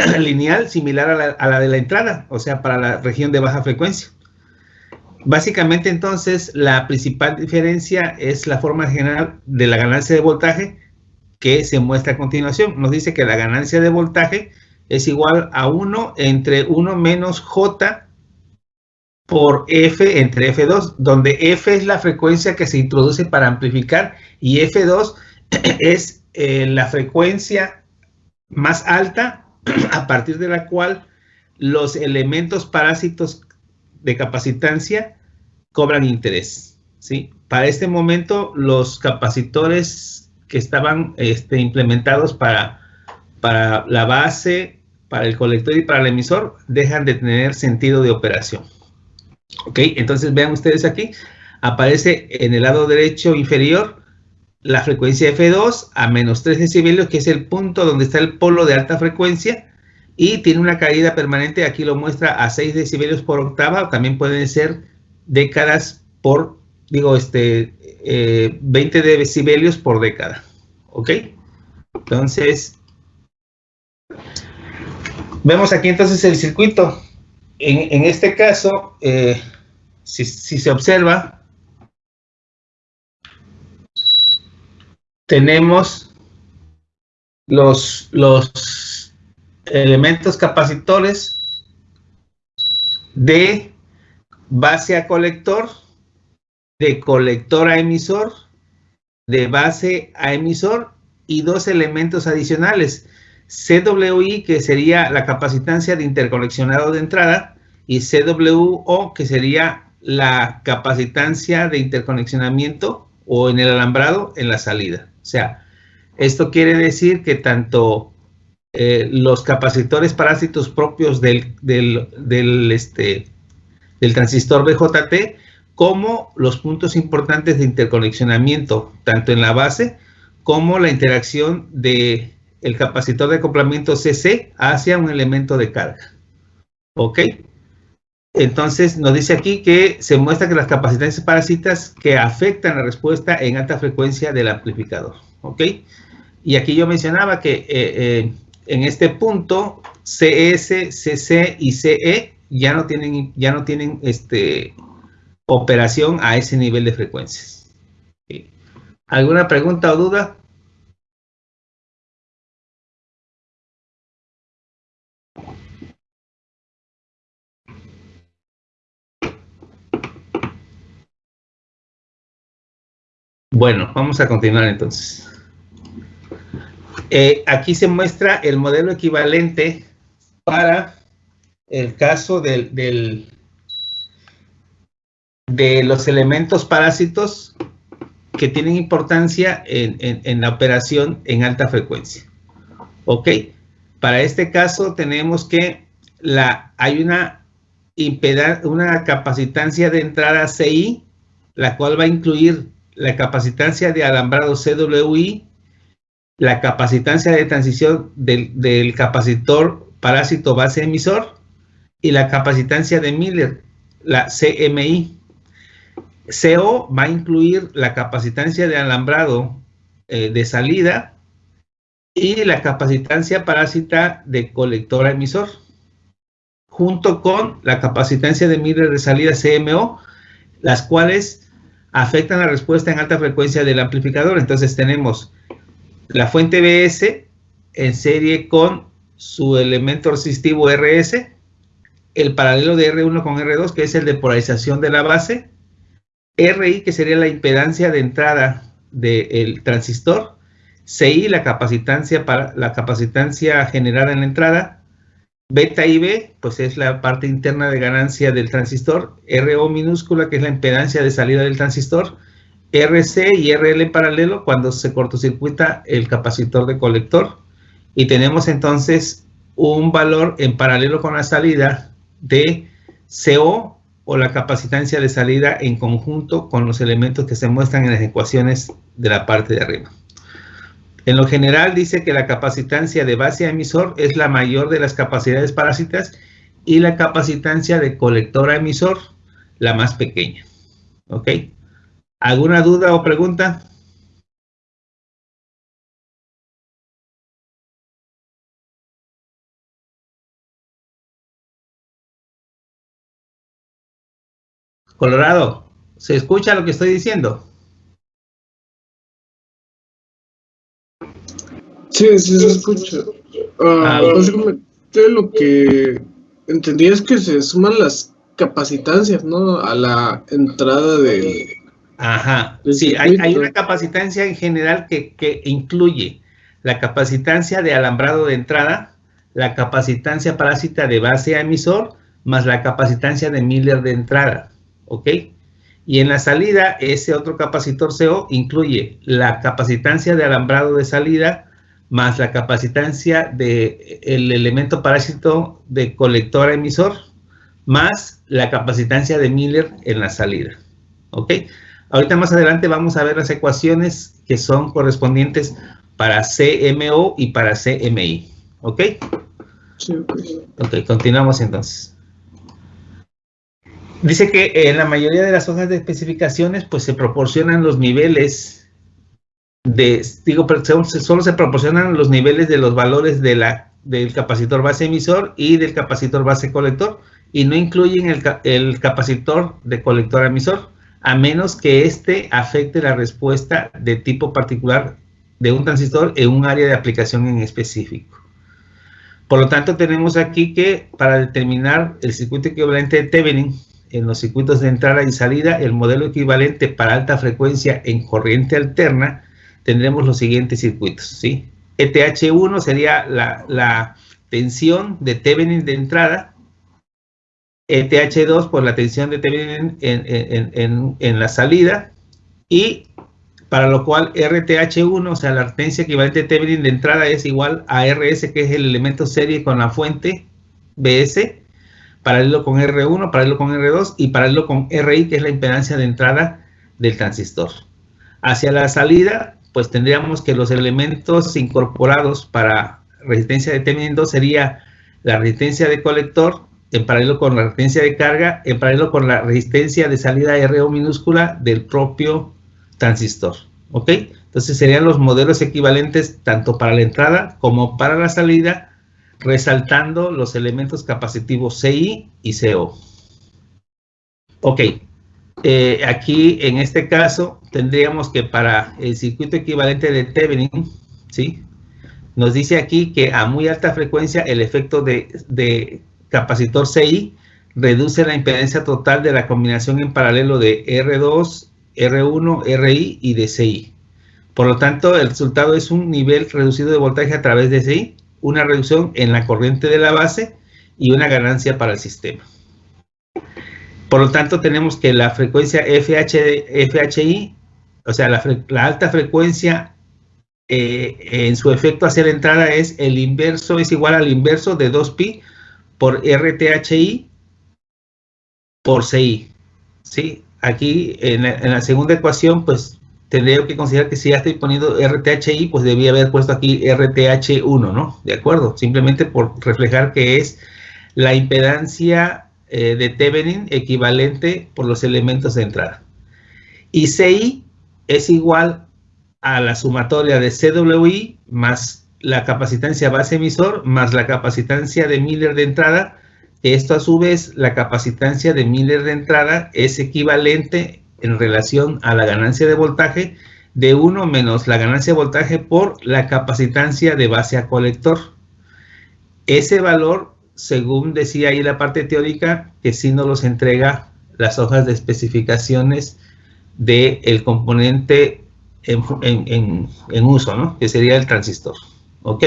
lineal similar a la, a la de la entrada, o sea, para la región de baja frecuencia. Básicamente entonces la principal diferencia es la forma general de la ganancia de voltaje que se muestra a continuación. Nos dice que la ganancia de voltaje es igual a 1 entre 1 menos J por F entre F2, donde F es la frecuencia que se introduce para amplificar y F2 es eh, la frecuencia más alta a partir de la cual los elementos parásitos de capacitancia cobran interés. ¿sí? Para este momento, los capacitores que estaban este, implementados para, para la base, para el colector y para el emisor, dejan de tener sentido de operación. ¿Ok? Entonces, vean ustedes aquí, aparece en el lado derecho inferior la frecuencia F2 a menos 3 decibelios, que es el punto donde está el polo de alta frecuencia, y tiene una caída permanente, aquí lo muestra a 6 decibelios por octava, también pueden ser décadas por, digo, este, 20 eh, decibelios por década, ¿ok? Entonces, vemos aquí entonces el circuito. En, este caso, eh, si, si se observa, tenemos los, los elementos capacitores de base a colector, de colector a emisor, de base a emisor y dos elementos adicionales, CWI que sería la capacitancia de interconexionado de entrada y CWO que sería la capacitancia de interconexionamiento o en el alambrado en la salida. O sea, esto quiere decir que tanto eh, los capacitores parásitos propios del, del, este, del transistor BJT como los puntos importantes de interconexionamiento, tanto en la base como la interacción del el capacitor de acoplamiento CC hacia un elemento de carga. ¿Ok? Entonces nos dice aquí que se muestra que las capacidades parásitas que afectan la respuesta en alta frecuencia del amplificador. ¿Ok? Y aquí yo mencionaba que eh, eh, en este punto, CS, CC y CE ya no tienen, ya no tienen este, operación a ese nivel de frecuencias. ¿Alguna pregunta o duda? Bueno, vamos a continuar entonces. Eh, aquí se muestra el modelo equivalente para el caso del, de los elementos parásitos que tienen importancia en, la operación en alta frecuencia. Ok, para este caso tenemos que hay una, una capacitancia de entrada CI, la cual va a incluir la capacitancia de alambrado CWI la capacitancia de transición del, capacitor parásito base emisor y la capacitancia de Miller, la CMI. CO va a incluir la capacitancia de alambrado eh, de salida y la capacitancia parásita de colector emisor, junto con la capacitancia de Miller de salida CMO, las cuales afectan la respuesta en alta frecuencia del amplificador. Entonces tenemos la fuente BS en serie con su elemento resistivo RS, el paralelo de R1 con R2, que es el de polarización de la base, RI, que sería la impedancia de entrada del transistor, CI, la capacitancia, para, la capacitancia generada en la entrada, beta IB, pues es la parte interna de ganancia del transistor, RO minúscula, que es la impedancia de salida del transistor, RC y RL paralelo cuando se cortocircuita el capacitor de colector. Y tenemos entonces un valor en paralelo con la salida de CO o la capacitancia de salida en conjunto con los elementos que se muestran en las ecuaciones de la parte de arriba. En lo general dice que la capacitancia de base a emisor es la mayor de las capacidades parásitas y la capacitancia de colector a emisor la más pequeña. ¿Ok? ¿Alguna duda o pregunta? Colorado, ¿se escucha lo que estoy diciendo? Sí, sí se escucha. Ah, ah básicamente lo que entendí es que se suman las capacitancias, ¿no? A la entrada de... Ajá, sí, hay, hay, una capacitancia en general que, que incluye la capacitancia de alambrado de entrada, la capacitancia parásita de base a emisor, más la capacitancia de Miller de entrada, ¿ok? Y en la salida, ese otro capacitor CO incluye la capacitancia de alambrado de salida, más la capacitancia del el elemento parásito de colector emisor, más la capacitancia de Miller en la salida, ¿ok? Ahorita más adelante vamos a ver las ecuaciones que son correspondientes para CMO y para CMI. ¿Ok? Sí, ok, continuamos entonces. Dice que en la mayoría de las hojas de especificaciones, pues se proporcionan los niveles de, digo, solo se proporcionan los niveles de los valores de la, del capacitor base emisor y del capacitor base colector y no incluyen el, el capacitor de colector emisor, a menos que éste afecte la respuesta de tipo particular de un transistor en un área de aplicación en específico. Por lo tanto, tenemos aquí que para determinar el circuito equivalente de Thevenin en los circuitos de entrada y salida, el modelo equivalente para alta frecuencia en corriente alterna, tendremos los siguientes circuitos. ¿sí? ETH1 sería la, tensión de Thevenin de entrada, ETH2 por la tensión de Thevenin en, en la salida, y para lo cual RTH1, o sea, la artencia equivalente de Thevenin de entrada es igual a RS, que es el elemento serie con la fuente BS, paralelo con R1, paralelo con R2 y paralelo con RI, que es la impedancia de entrada del transistor. Hacia la salida, pues tendríamos que los elementos incorporados para resistencia de 2 sería la resistencia de colector en paralelo con la resistencia de carga, en paralelo con la resistencia de salida RO minúscula del propio transistor, ¿ok? Entonces serían los modelos equivalentes tanto para la entrada como para la salida, resaltando los elementos capacitivos CI y CO. Ok, eh, aquí en este caso tendríamos que para el circuito equivalente de Thevenin, ¿sí? Nos dice aquí que a muy alta frecuencia el efecto de, de capacitor CI reduce la impedancia total de la combinación en paralelo de R2 R1, RI y DCI. Por lo tanto, el resultado es un nivel reducido de voltaje a través de DCI, una reducción en la corriente de la base y una ganancia para el sistema. Por lo tanto, tenemos que la frecuencia FH, FHI, o sea, la, alta frecuencia eh, en su efecto hacia la entrada es el inverso, es igual al inverso de 2pi por RTHI por CI. ¿sí? aquí en la, segunda ecuación, pues tendría que considerar que si ya estoy poniendo RTHI, pues debía haber puesto aquí RTH1, ¿no? ¿De acuerdo? Simplemente por reflejar que es la impedancia eh, de Thevenin equivalente por los elementos de entrada. Y CI es igual a la sumatoria de CWI más la capacitancia base emisor más la capacitancia de Miller de entrada esto a su vez, la capacitancia de Miller de entrada es equivalente en relación a la ganancia de voltaje de 1 menos la ganancia de voltaje por la capacitancia de base a colector. Ese valor, según decía ahí la parte teórica, que sí nos los entrega las hojas de especificaciones del componente en, en, uso, ¿no? Que sería el transistor. ¿Ok?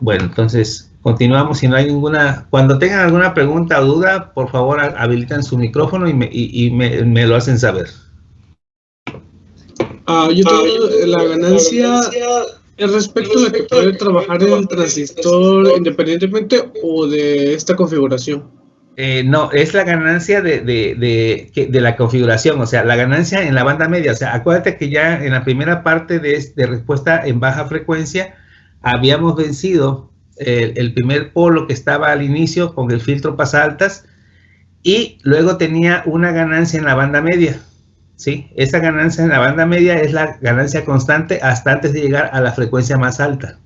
Bueno, entonces Continuamos, si no hay ninguna... Cuando tengan alguna pregunta o duda, por favor habiliten su micrófono y me, lo hacen saber. Ah, yo tengo la ganancia es respecto la que puede trabajar en el transistor independientemente o de esta configuración. Eh, no, es la ganancia de, de, la configuración, o sea, la ganancia en la banda media. O sea, acuérdate que ya en la primera parte de, de respuesta en baja frecuencia habíamos vencido el, primer polo que estaba al inicio con el filtro altas y luego tenía una ganancia en la banda media. ¿Sí? Esa ganancia en la banda media es la ganancia constante hasta antes de llegar a la frecuencia más alta.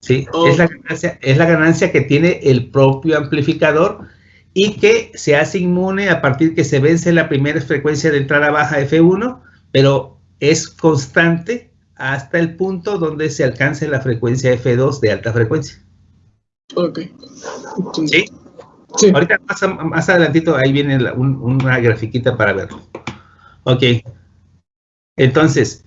¿sí? Es, la ganancia, es la ganancia que tiene el propio amplificador y que se hace inmune a partir que se vence la primera frecuencia de entrada baja F1, pero es constante hasta el punto donde se alcance la frecuencia F2 de alta frecuencia. Ok. ¿Sí? Sí. Ahorita más, adelantito ahí viene una grafiquita para verlo. Ok. Entonces,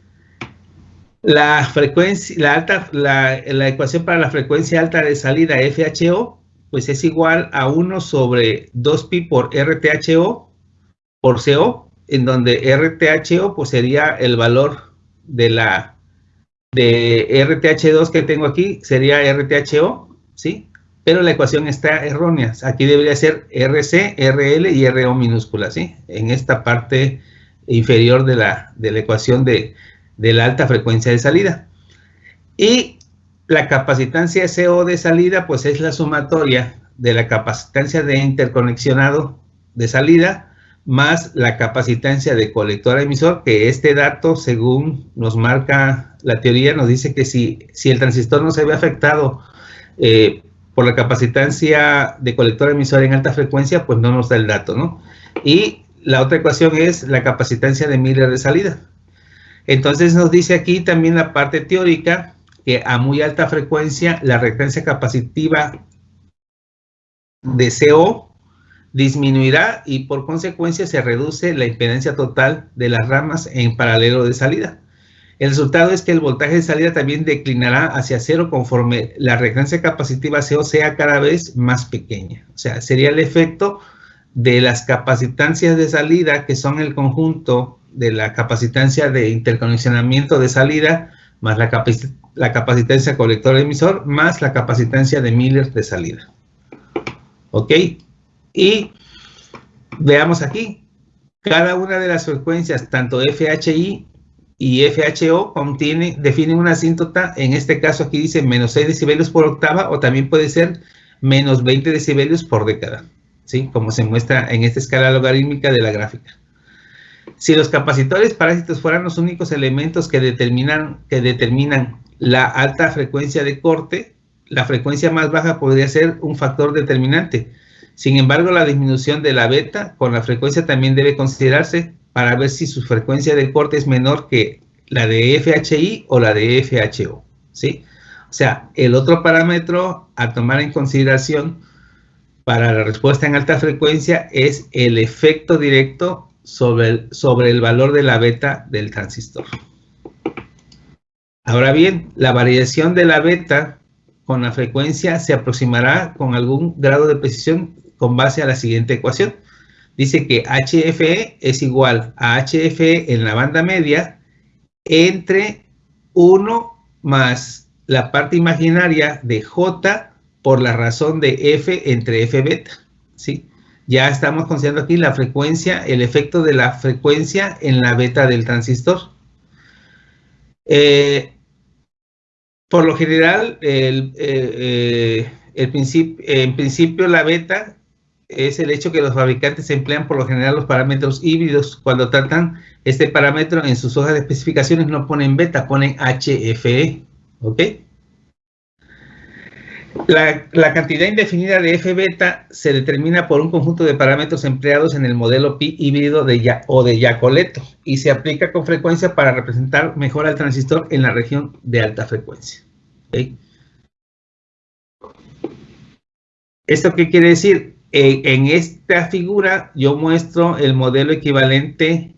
la frecuencia, la alta, la, la, ecuación para la frecuencia alta de salida FHO, pues es igual a 1 sobre 2pi por RTHO por CO, en donde RTHO pues sería el valor de la de RTH2 que tengo aquí, sería RTHO, ¿sí? Pero la ecuación está errónea. Aquí debería ser RC, RL y RO minúscula, ¿sí? En esta parte inferior de la, de la ecuación de, de la alta frecuencia de salida. Y la capacitancia CO de salida, pues es la sumatoria de la capacitancia de interconexionado de salida más la capacitancia de colector emisor, que este dato, según nos marca la teoría, nos dice que si, si el transistor no se ve afectado eh, por la capacitancia de colector emisor en alta frecuencia, pues no nos da el dato, ¿no? Y la otra ecuación es la capacitancia de Miller de salida. Entonces nos dice aquí también la parte teórica que a muy alta frecuencia la reactancia capacitiva de CO disminuirá y por consecuencia se reduce la impedancia total de las ramas en paralelo de salida. El resultado es que el voltaje de salida también declinará hacia cero conforme la reactancia capacitiva CO sea cada vez más pequeña. O sea, sería el efecto de las capacitancias de salida, que son el conjunto de la capacitancia de interconexionamiento de salida, más la, la capacitancia colector-emisor, más la capacitancia de Miller de salida. ¿Ok? Y veamos aquí, cada una de las frecuencias, tanto FHI y FHO, contiene, definen una asíntota, en este caso aquí dice menos 6 decibelios por octava, o también puede ser menos 20 decibelios por década, ¿sí? Como se muestra en esta escala logarítmica de la gráfica. Si los capacitores parásitos fueran los únicos elementos que determinan, que determinan la alta frecuencia de corte, la frecuencia más baja podría ser un factor determinante. Sin embargo, la disminución de la beta con la frecuencia también debe considerarse para ver si su frecuencia de corte es menor que la de FHI o la de FHO. ¿sí? O sea, el otro parámetro a tomar en consideración para la respuesta en alta frecuencia es el efecto directo sobre el, sobre el valor de la beta del transistor. Ahora bien, la variación de la beta con la frecuencia se aproximará con algún grado de precisión con base a la siguiente ecuación. Dice que HFE es igual a HFE en la banda media entre 1 más la parte imaginaria de J por la razón de F entre F beta. ¿sí? Ya estamos considerando aquí la frecuencia, el efecto de la frecuencia en la beta del transistor. Eh, por lo general, el, eh, eh, en principio la beta es el hecho que los fabricantes emplean por lo general los parámetros híbridos. Cuando tratan este parámetro en sus hojas de especificaciones no ponen beta, ponen HFE. ¿Ok? La, cantidad indefinida de F beta se determina por un conjunto de parámetros empleados en el modelo pi híbrido de ya, o de Yacoleto y se aplica con frecuencia para representar mejor al transistor en la región de alta frecuencia. ¿Esto qué quiere decir? en esta figura yo muestro el modelo equivalente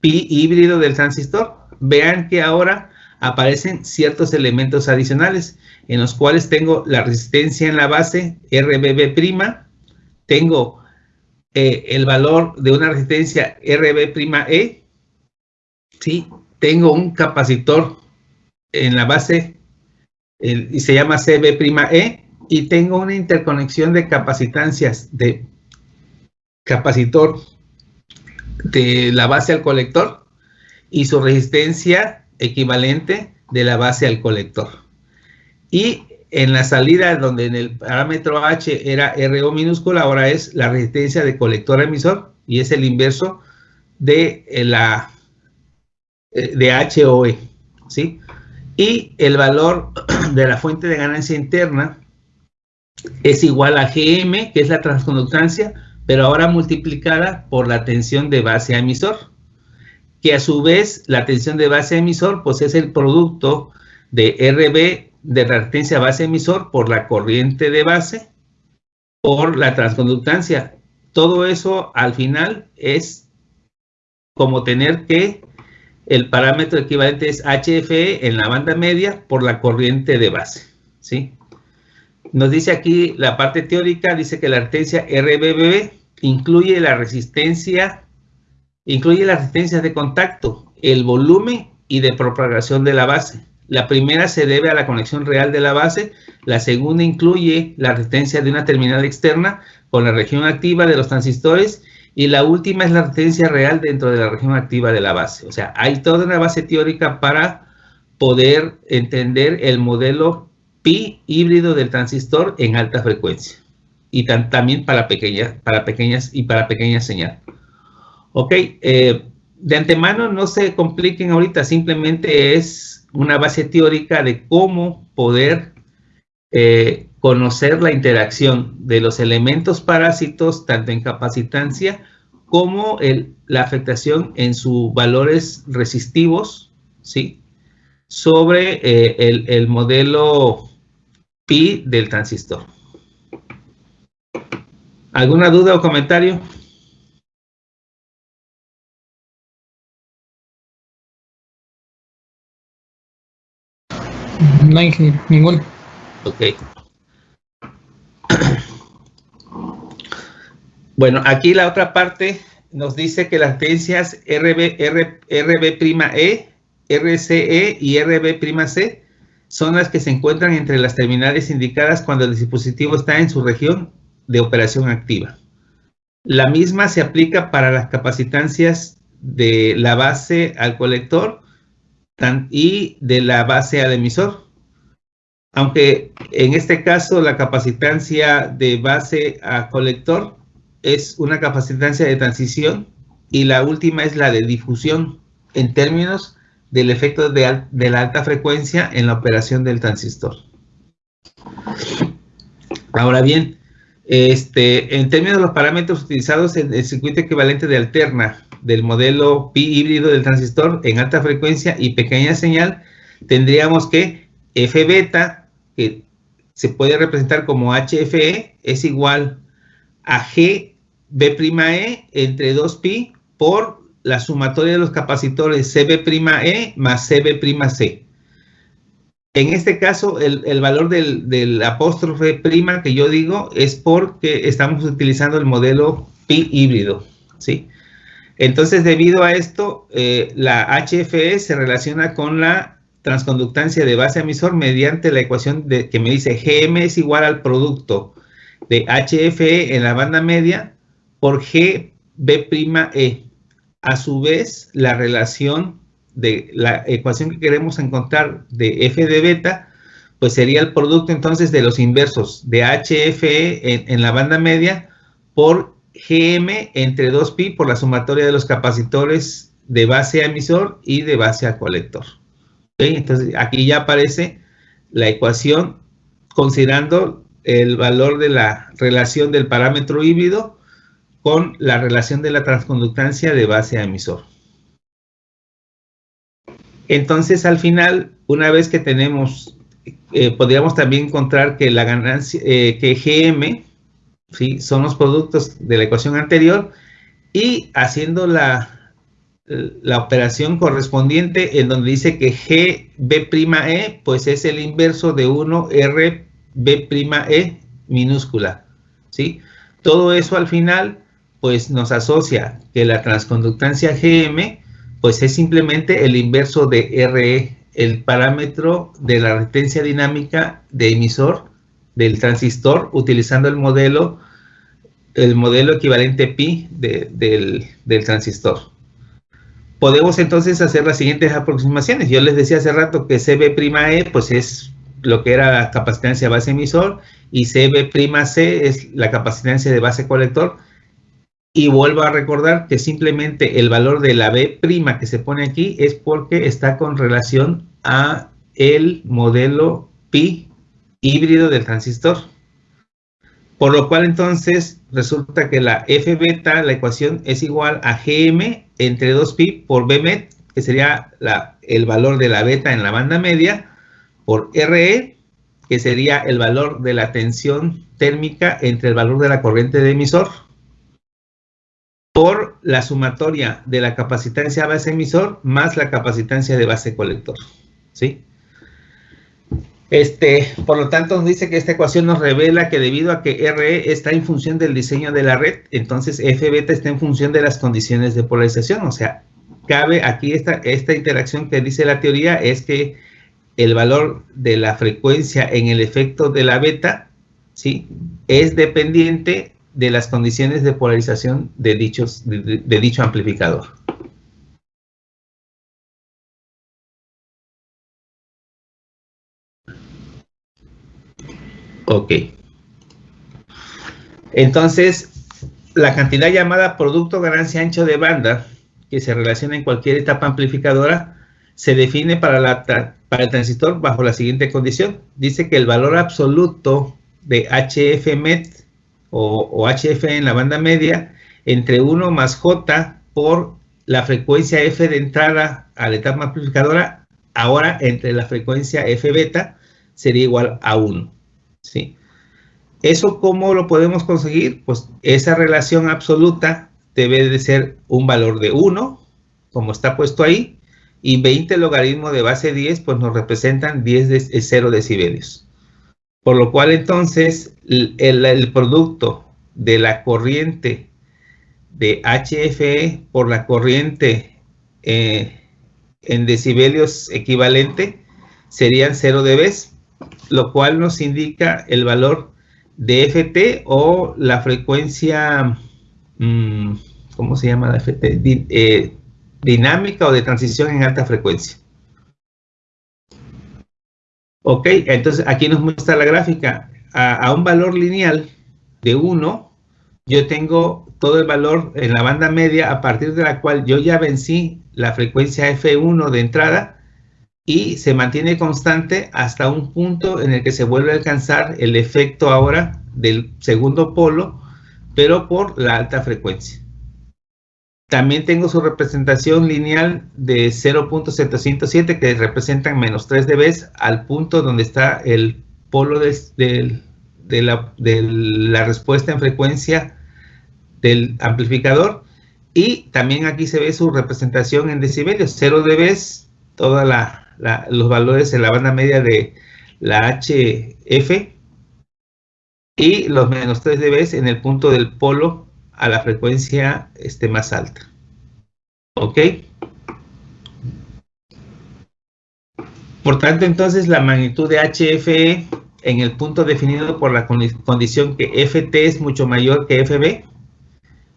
pi híbrido del transistor. Vean que ahora aparecen ciertos elementos adicionales en los cuales tengo la resistencia en la base RBB', tengo eh, el valor de una resistencia RB', ¿sí? tengo un capacitor en la base y se llama CB', y tengo una interconexión de capacitancias de capacitor de la base al colector y su resistencia equivalente de la base al colector. Y en la salida donde en el parámetro H era RO minúscula, ahora es la resistencia de colector emisor y es el inverso de eh, la eh, de HOE, ¿sí? Y el valor de la fuente de ganancia interna es igual a GM, que es la transconductancia, pero ahora multiplicada por la tensión de base a emisor, que a su vez la tensión de base emisor pues es el producto de RB de reactancia base emisor por la corriente de base por la transconductancia. Todo eso al final es como tener que el parámetro equivalente es HFE en la banda media por la corriente de base, ¿sí? Nos dice aquí la parte teórica, dice que la reactancia RBB incluye la resistencia, incluye las resistencias de contacto, el volumen y de propagación de la base. La primera se debe a la conexión real de la base, la segunda incluye la resistencia de una terminal externa con la región activa de los transistores y la última es la resistencia real dentro de la región activa de la base. O sea, hay toda una base teórica para poder entender el modelo pi híbrido del transistor en alta frecuencia y también para pequeñas, para pequeñas y para pequeñas señal. Ok, eh, de antemano no se compliquen ahorita, simplemente es una base teórica de cómo poder eh, conocer la interacción de los elementos parásitos, tanto en capacitancia como la afectación en sus valores resistivos, ¿sí? Sobre eh, el, el modelo pi del transistor. ¿Alguna duda o comentario? No hay ninguno. Ok. Bueno, aquí la otra parte nos dice que las tendencias RB, RB'E, RCE y RB''C son las que se encuentran entre las terminales indicadas cuando el dispositivo está en su región de operación activa. La misma se aplica para las capacitancias de la base al colector y de la base al emisor. Aunque en este caso la capacitancia de base a colector es una capacitancia de transición y la última es la de difusión en términos del efecto de, la alta frecuencia en la operación del transistor. Ahora bien, este, en términos de los parámetros utilizados en el circuito equivalente de alterna del modelo pi híbrido del transistor en alta frecuencia y pequeña señal, tendríamos que F beta, que se puede representar como HFE, es igual a GB'E entre 2pi por la sumatoria de los capacitores CB'E más CB'C. En este caso, el, valor del, apóstrofe prima que yo digo es porque estamos utilizando el modelo pi híbrido, ¿sí? Entonces, debido a esto, eh, la HFE se relaciona con la transconductancia de base emisor mediante la ecuación que me dice GM es igual al producto de HFE en la banda media por GB'E. A su vez, la relación de la ecuación que queremos encontrar de f de beta, pues sería el producto entonces de los inversos de HFE en, la banda media por GM entre 2pi por la sumatoria de los capacitores de base a emisor y de base a colector. Entonces aquí ya aparece la ecuación considerando el valor de la relación del parámetro híbrido con la relación de la transconductancia de base a emisor. Entonces, al final, una vez que tenemos, eh, podríamos también encontrar que la ganancia, eh, que GM, ¿sí? Son los productos de la ecuación anterior y haciendo la, la operación correspondiente en donde dice que GB'E, pues es el inverso de 1 RB'E minúscula, ¿sí? Todo eso al final pues nos asocia que la transconductancia GM pues es simplemente el inverso de RE, el parámetro de la resistencia dinámica de emisor del transistor utilizando el modelo el modelo equivalente pi del, transistor. Podemos entonces hacer las siguientes aproximaciones. Yo les decía hace rato que CB'E pues es lo que era la capacitancia base emisor y CB'C es la capacitancia de base colector y vuelvo a recordar que simplemente el valor de la B' que se pone aquí es porque está con relación a el modelo pi híbrido del transistor. Por lo cual entonces resulta que la F beta, la ecuación es igual a GM entre 2pi por Bmet, que sería el valor de la beta en la banda media, por RE, que sería el valor de la tensión térmica entre el valor de la corriente de emisor, por la sumatoria de la capacitancia base emisor más la capacitancia de base colector. ¿Sí? Este, por lo tanto, nos dice que esta ecuación nos revela que debido a que RE está en función del diseño de la red, entonces F beta está en función de las condiciones de polarización. O sea, cabe aquí esta, esta interacción que dice la teoría es que el valor de la frecuencia en el efecto de la beta, ¿sí? Es dependiente de las condiciones de polarización de, dichos, de dicho amplificador. Ok. Entonces, la cantidad llamada producto ganancia ancho de banda, que se relaciona en cualquier etapa amplificadora, se define para, la, para el transistor bajo la siguiente condición. Dice que el valor absoluto de HF MET o, o HF en la banda media entre 1 más J por la frecuencia F de entrada a la etapa amplificadora, ahora entre la frecuencia F beta sería igual a 1. ¿Sí? ¿Eso cómo lo podemos conseguir? Pues esa relación absoluta debe de ser un valor de 1, como está puesto ahí, y 20 logaritmos de base 10, pues nos representan 10 de 0 decibelios. Por lo cual entonces el, producto de la corriente de HFE por la corriente eh, en decibelios equivalente serían 0 dB, lo cual nos indica el valor de FT o la frecuencia, mm, ¿cómo se llama la FT? Eh, dinámica o de transición en alta frecuencia. Ok, entonces aquí nos muestra la gráfica. A, a, un valor lineal de 1, yo tengo todo el valor en la banda media a partir de la cual yo ya vencí la frecuencia F1 de entrada y se mantiene constante hasta un punto en el que se vuelve a alcanzar el efecto ahora del segundo polo, pero por la alta frecuencia. También tengo su representación lineal de 0.707 que representan menos 3 dB al punto donde está el polo de, la, de la respuesta en frecuencia del amplificador. Y también aquí se ve su representación en decibelios, 0 dB, toda la, los valores en la banda media de la HF y los menos 3 dB en el punto del polo a la frecuencia este, más alta. ¿Ok? Por tanto, entonces, la magnitud de HFE en el punto definido por la condición que FT es mucho mayor que FB,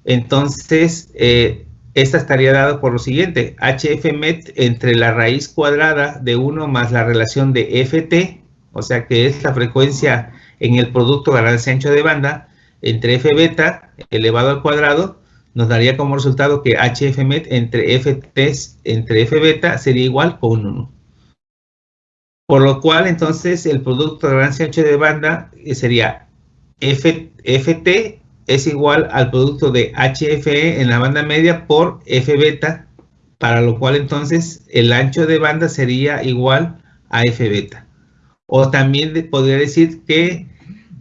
entonces, eh, esta estaría dada por lo siguiente, HFmet entre la raíz cuadrada de 1 más la relación de FT, o sea que es la frecuencia en el producto ganancia ancho de banda, entre F beta elevado al cuadrado, nos daría como resultado que HFmet entre FT entre F beta sería igual con 1. Por lo cual, entonces, el producto de ganancia ancho de banda sería FT es igual al producto de HFE en la banda media por F beta, para lo cual entonces el ancho de banda sería igual a F beta. O también podría decir que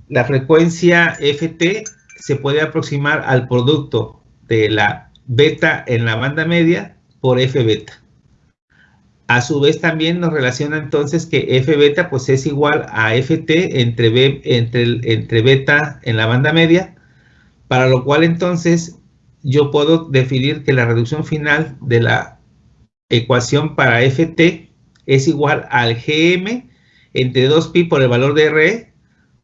la frecuencia FT se puede aproximar al producto de la beta en la banda media por F beta. A su vez también nos relaciona entonces que F beta pues es igual a FT entre, entre, entre beta en la banda media para lo cual entonces yo puedo definir que la reducción final de la ecuación para ft es igual al gm entre 2pi por el valor de re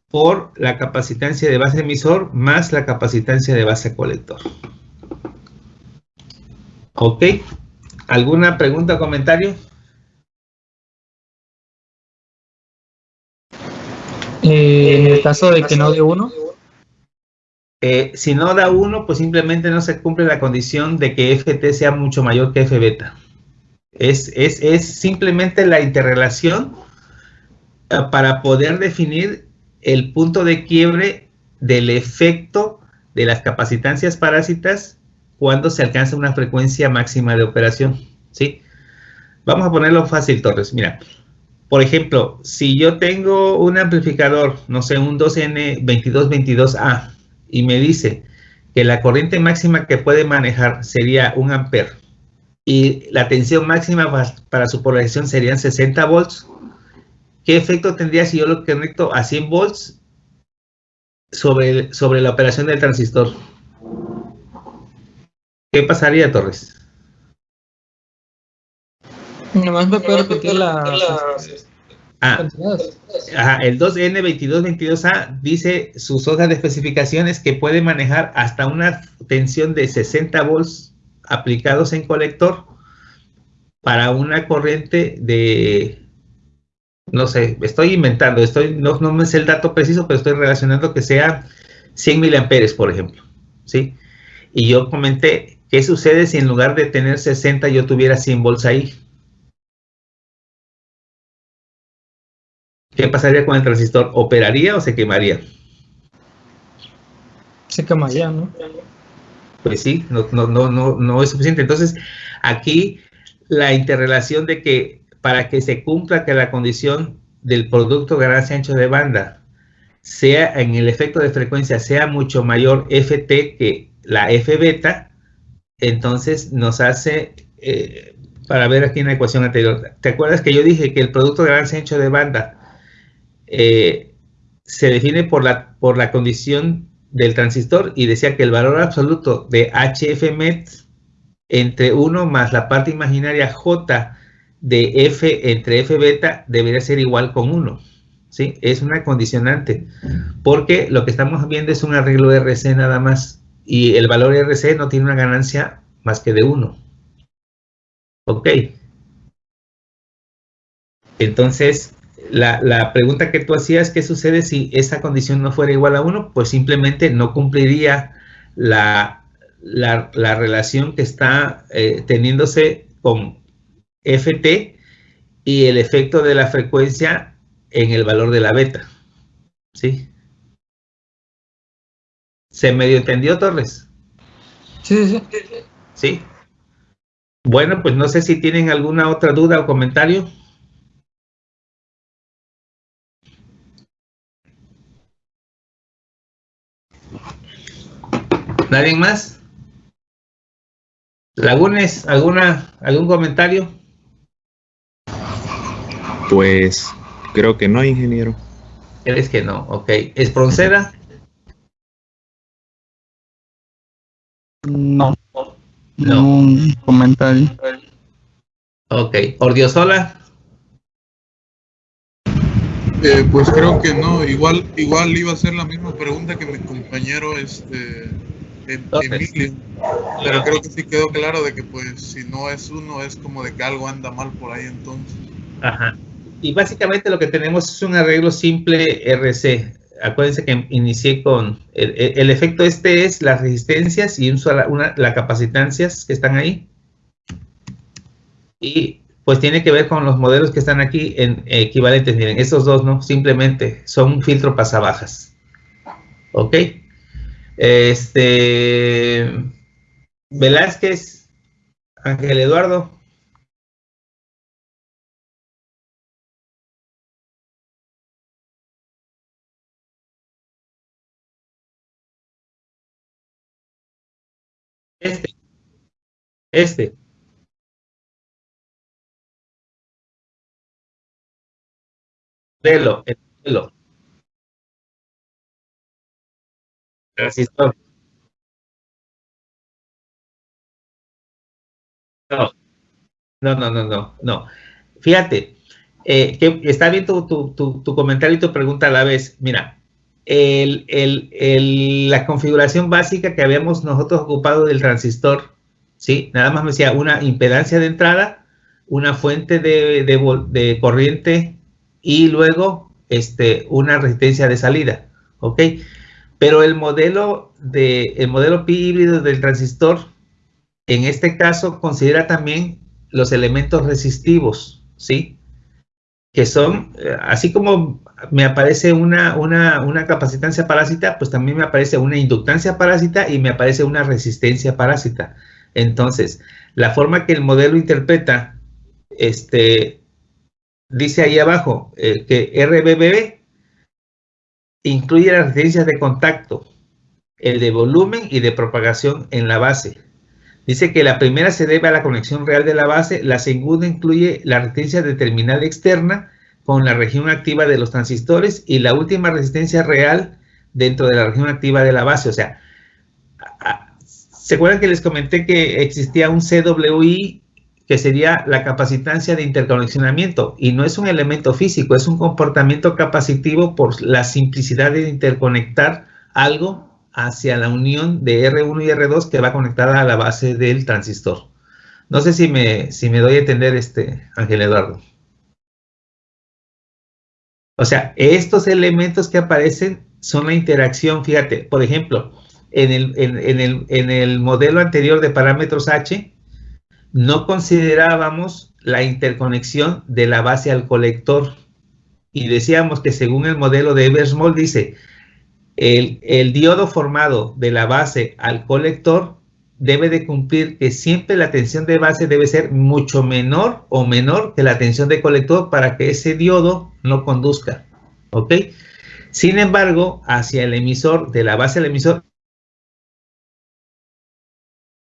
por la capacitancia de base emisor más la capacitancia de base colector. ¿Ok? ¿Alguna pregunta o comentario? Eh, en el caso de que no de uno. Eh, si no da 1, pues simplemente no se cumple la condición de que FT sea mucho mayor que F beta. Es, es, simplemente la interrelación eh, para poder definir el punto de quiebre del efecto de las capacitancias parásitas cuando se alcanza una frecuencia máxima de operación, ¿sí? Vamos a ponerlo fácil, Torres. Mira, por ejemplo, si yo tengo un amplificador, no sé, un 2N2222A, y me dice que la corriente máxima que puede manejar sería un amper y la tensión máxima para su polarización serían 60 volts, ¿qué efecto tendría si yo lo conecto a 100 volts sobre, sobre la operación del transistor? ¿Qué pasaría, Torres? Nomás me puede repetir la... Ah, el 2N2222A dice sus hojas de especificaciones que puede manejar hasta una tensión de 60 volts aplicados en colector para una corriente de, no sé, estoy inventando, estoy, no, no me sé el dato preciso, pero estoy relacionando que sea 100 miliamperes, por ejemplo, ¿sí? Y yo comenté, ¿qué sucede si en lugar de tener 60 yo tuviera 100 volts ahí? ¿Qué pasaría con el transistor? ¿Operaría o se quemaría? Se quemaría, ¿no? Pues sí, no, no, no, no, no es suficiente. Entonces, aquí la interrelación de que para que se cumpla que la condición del producto ganancia ancho de banda sea en el efecto de frecuencia sea mucho mayor FT que la F beta, entonces nos hace, eh, para ver aquí en la ecuación anterior, ¿te acuerdas que yo dije que el producto de ganancia ancho de banda eh, se define por la, por la condición del transistor y decía que el valor absoluto de HF entre 1 más la parte imaginaria J de F entre F beta debería ser igual con 1. ¿sí? Es una condicionante, porque lo que estamos viendo es un arreglo RC nada más, y el valor RC no tiene una ganancia más que de 1. Ok. Entonces, la, pregunta que tú hacías, ¿qué sucede si esa condición no fuera igual a 1? Pues simplemente no cumpliría la, relación que está eh, teniéndose con ft y el efecto de la frecuencia en el valor de la beta. ¿Sí? ¿Se medio entendió, Torres? Sí, sí. ¿Sí? Bueno, pues no sé si tienen alguna otra duda o comentario. ¿Nadie más? Lagunes, ¿alguna, ¿algún comentario? Pues creo que no, ingeniero. ¿Crees que no? Ok. ¿Espronceda? No. No. Un comentario. Ok. ¿Ordiosola? Eh, pues creo que no. Igual, igual iba a ser la misma pregunta que mi compañero este Emilio. Pero creo que sí quedó claro de que pues si no es uno es como de que algo anda mal por ahí entonces. Ajá. Y básicamente lo que tenemos es un arreglo simple RC. Acuérdense que inicié con el, efecto este es las resistencias y una, las capacitancias que están ahí. Y pues tiene que ver con los modelos que están aquí en equivalentes. Miren, esos dos no, simplemente son un filtro pasabajas. ¿Ok? Este, Velázquez, Ángel Eduardo. Este. Este. Velo, velo. Resistor. No, no, no, no, no, no. Fíjate, eh, que está bien tu, tu, comentario y tu pregunta a la vez. Mira, el, la configuración básica que habíamos nosotros ocupado del transistor, ¿sí? Nada más me decía una impedancia de entrada, una fuente de, de, corriente y luego este, una resistencia de salida, ¿ok? Pero el modelo, de, el modelo pi híbrido del transistor, en este caso, considera también los elementos resistivos, ¿sí? Que son, eh, así como me aparece una, una, una capacitancia parásita, pues también me aparece una inductancia parásita y me aparece una resistencia parásita. Entonces, la forma que el modelo interpreta, este, dice ahí abajo eh, que RBB incluye las resistencias de contacto, el de volumen y de propagación en la base. Dice que la primera se debe a la conexión real de la base, la segunda incluye la resistencia de terminal externa con la región activa de los transistores y la última resistencia real dentro de la región activa de la base. O sea, ¿se acuerdan que les comenté que existía un CWI que sería la capacitancia de interconexionamiento y no es un elemento físico, es un comportamiento capacitivo por la simplicidad de interconectar algo hacia la unión de R1 y R2 que va conectada a la base del transistor. No sé si me, si me doy a entender, este, Ángel Eduardo. O sea, estos elementos que aparecen son la interacción, fíjate, por ejemplo, en el, en, el, en el modelo anterior de parámetros H, no considerábamos la interconexión de la base al colector. Y decíamos que según el modelo de Eversmall dice, el, el, diodo formado de la base al colector debe de cumplir que siempre la tensión de base debe ser mucho menor o menor que la tensión de colector para que ese diodo no conduzca. ¿Ok? Sin embargo, hacia el emisor, de la base al emisor,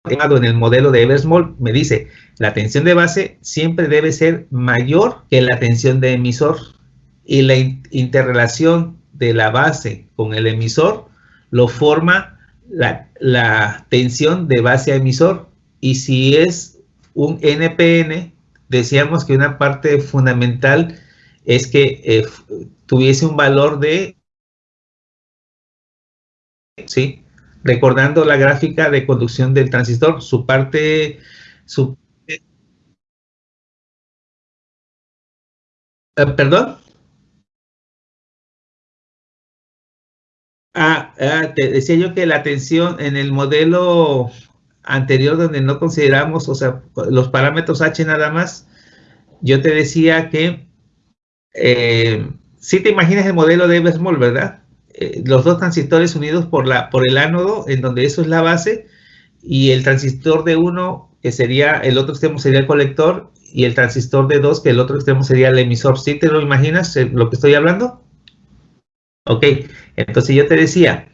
en el modelo de Eversmall, me dice, la tensión de base siempre debe ser mayor que la tensión de emisor y la interrelación de la base con el emisor lo forma la, tensión de base a emisor. Y si es un NPN, decíamos que una parte fundamental es que eh, tuviese un valor de, ¿sí? Recordando la gráfica de conducción del transistor, su parte, su, eh, ¿Perdón? Ah, ah, te decía yo que la tensión en el modelo anterior donde no consideramos, o sea, los parámetros H nada más, yo te decía que eh, si te imaginas el modelo de Eversmall, ¿verdad? Eh, los dos transistores unidos por, la, por el ánodo, en donde eso es la base, y el transistor de uno, que sería, el otro extremo sería el colector, y el transistor de dos, que el otro extremo sería el emisor. ¿Sí te lo imaginas eh, lo que estoy hablando? Ok, entonces yo te decía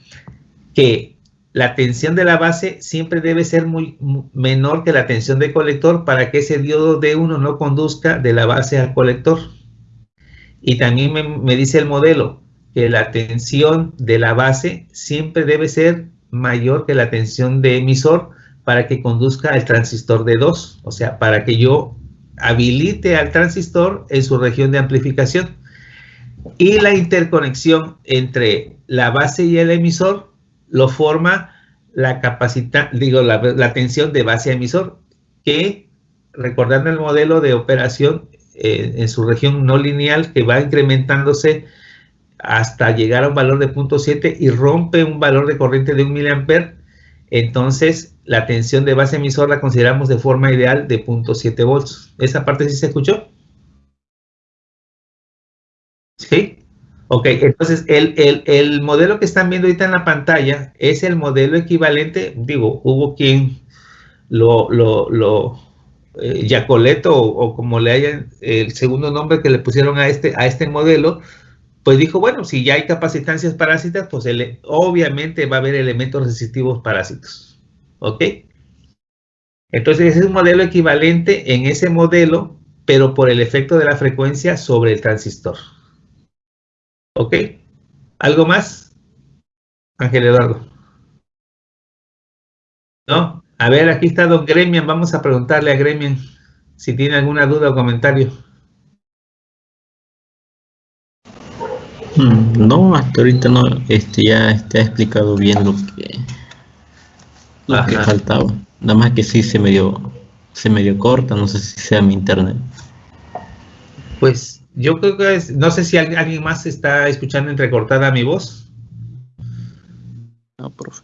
que la tensión de la base siempre debe ser muy, menor que la tensión del colector para que ese diodo D1 no conduzca de la base al colector. Y también me, me dice el modelo que la tensión de la base siempre debe ser mayor que la tensión de emisor para que conduzca al transistor de 2, o sea, para que yo habilite al transistor en su región de amplificación. Y la interconexión entre la base y el emisor lo forma la capacidad, digo, la, tensión de base a emisor, que recordando el modelo de operación eh, en su región no lineal que va incrementándose hasta llegar a un valor de 0.7 y rompe un valor de corriente de 1 mA, entonces la tensión de base emisor la consideramos de forma ideal de 0.7 volts. ¿Esa parte sí se escuchó? ¿Sí? Ok, entonces el, modelo que están viendo ahorita en la pantalla es el modelo equivalente, digo, hubo quien lo, lo, lo eh, Yacoleto o, como le hayan el segundo nombre que le pusieron a este, a este modelo, pues dijo, bueno, si ya hay capacitancias parásitas, pues obviamente va a haber elementos resistivos parásitos. ¿Ok? Entonces es un modelo equivalente en ese modelo, pero por el efecto de la frecuencia sobre el transistor. ¿Ok? ¿Algo más? Ángel Eduardo. ¿No? A ver, aquí está don Gremian. Vamos a preguntarle a Gremian si tiene alguna duda o comentario. No, hasta ahorita no, este ya está explicado bien lo que, lo que faltaba. Nada más que sí se me dio, se me dio corta, no sé si sea mi internet. Pues yo creo que es, no sé si alguien más está escuchando entrecortada mi voz. No, profe.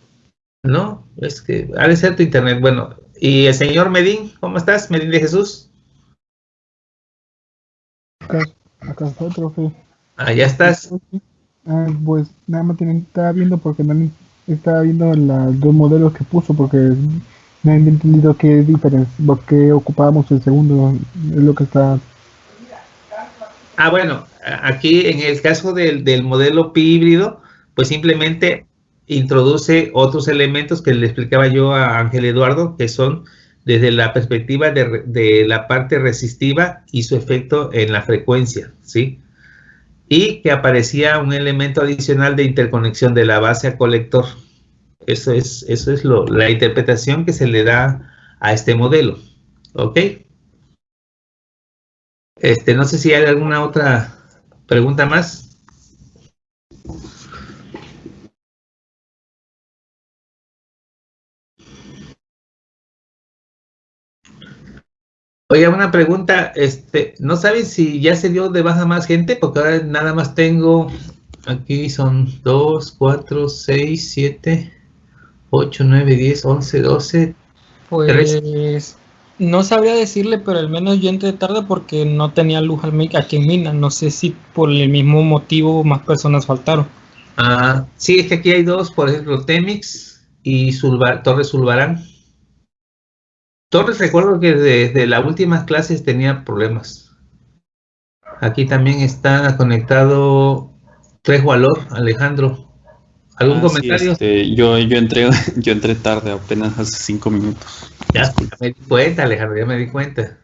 No, es que ha de ser tu internet. Bueno, y el señor Medín, ¿cómo estás? Medín de Jesús. Acá, acá está, profe. Ah, ya estás. Ah, pues nada más tienen, estaba viendo porque no estaba viendo los dos modelos que puso porque no he entendido qué diferencia, porque ocupábamos el segundo, es lo que está. Ah, bueno, aquí en el caso del, del modelo pi híbrido, pues simplemente introduce otros elementos que le explicaba yo a Ángel Eduardo, que son desde la perspectiva de, de, la parte resistiva y su efecto en la frecuencia, ¿sí? Y que aparecía un elemento adicional de interconexión de la base a colector. Eso es, eso es lo, la interpretación que se le da a este modelo, ¿ok? Este, no sé si hay alguna otra pregunta más. Oiga, una pregunta, este, ¿no sabes si ya se dio de baja más gente? Porque ahora nada más tengo, aquí son 2, 4, 6, 7, 8, 9, 10, 11, 12. Pues 3. no sabría decirle, pero al menos yo entré tarde porque no tenía luz aquí en Mina. No sé si por el mismo motivo más personas faltaron. Ah, sí, es que aquí hay dos, por ejemplo, Temix y Sulvar, Torres Zulbarán. Torres recuerdo que desde las últimas clases tenía problemas. Aquí también está conectado Tres Valor, Alejandro. ¿Algún ah, comentario? Sí, este, yo, yo, entré, yo entré tarde, apenas hace cinco minutos. Ya, me di cuenta, Alejandro, ya me di cuenta.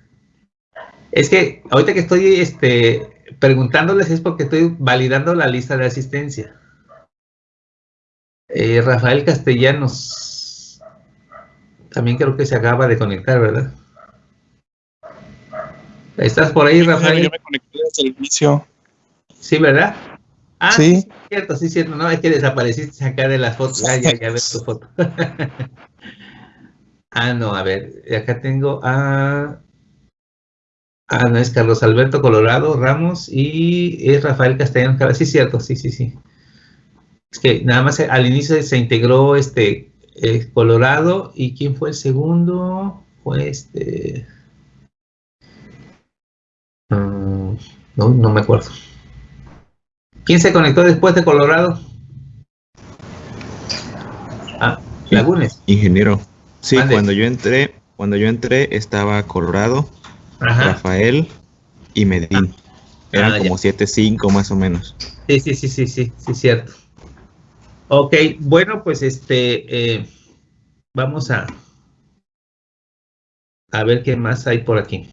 Es que ahorita que estoy este, preguntándoles es porque estoy validando la lista de asistencia. Eh, Rafael Castellanos, también creo que se acaba de conectar, ¿verdad? ¿Estás por ahí, Rafael? Yo me conecté desde el inicio. Sí, ¿verdad? Ah, sí. sí cierto, sí, cierto. No, es que desapareciste acá de las fotos. Ah, ya, ya ves tu foto. ah, no, a ver, acá tengo a... Ah, no, es Carlos Alberto Colorado Ramos y es Rafael Castellanos. Sí, cierto, sí, sí, sí. Es que nada más al inicio se integró este eh, Colorado. ¿Y quién fue el segundo? Fue este... Mm, no, no me acuerdo. ¿Quién se conectó después de Colorado? Ah, Lagunes. Ingeniero. Sí, cuando yo entré, cuando yo entré estaba Colorado, Rafael y Medín. Ah. Eran ah, como 7-5 más o menos. Sí, sí, sí, sí, sí, sí, cierto. Ok, bueno, pues este, eh, vamos a, a ver qué más hay por aquí.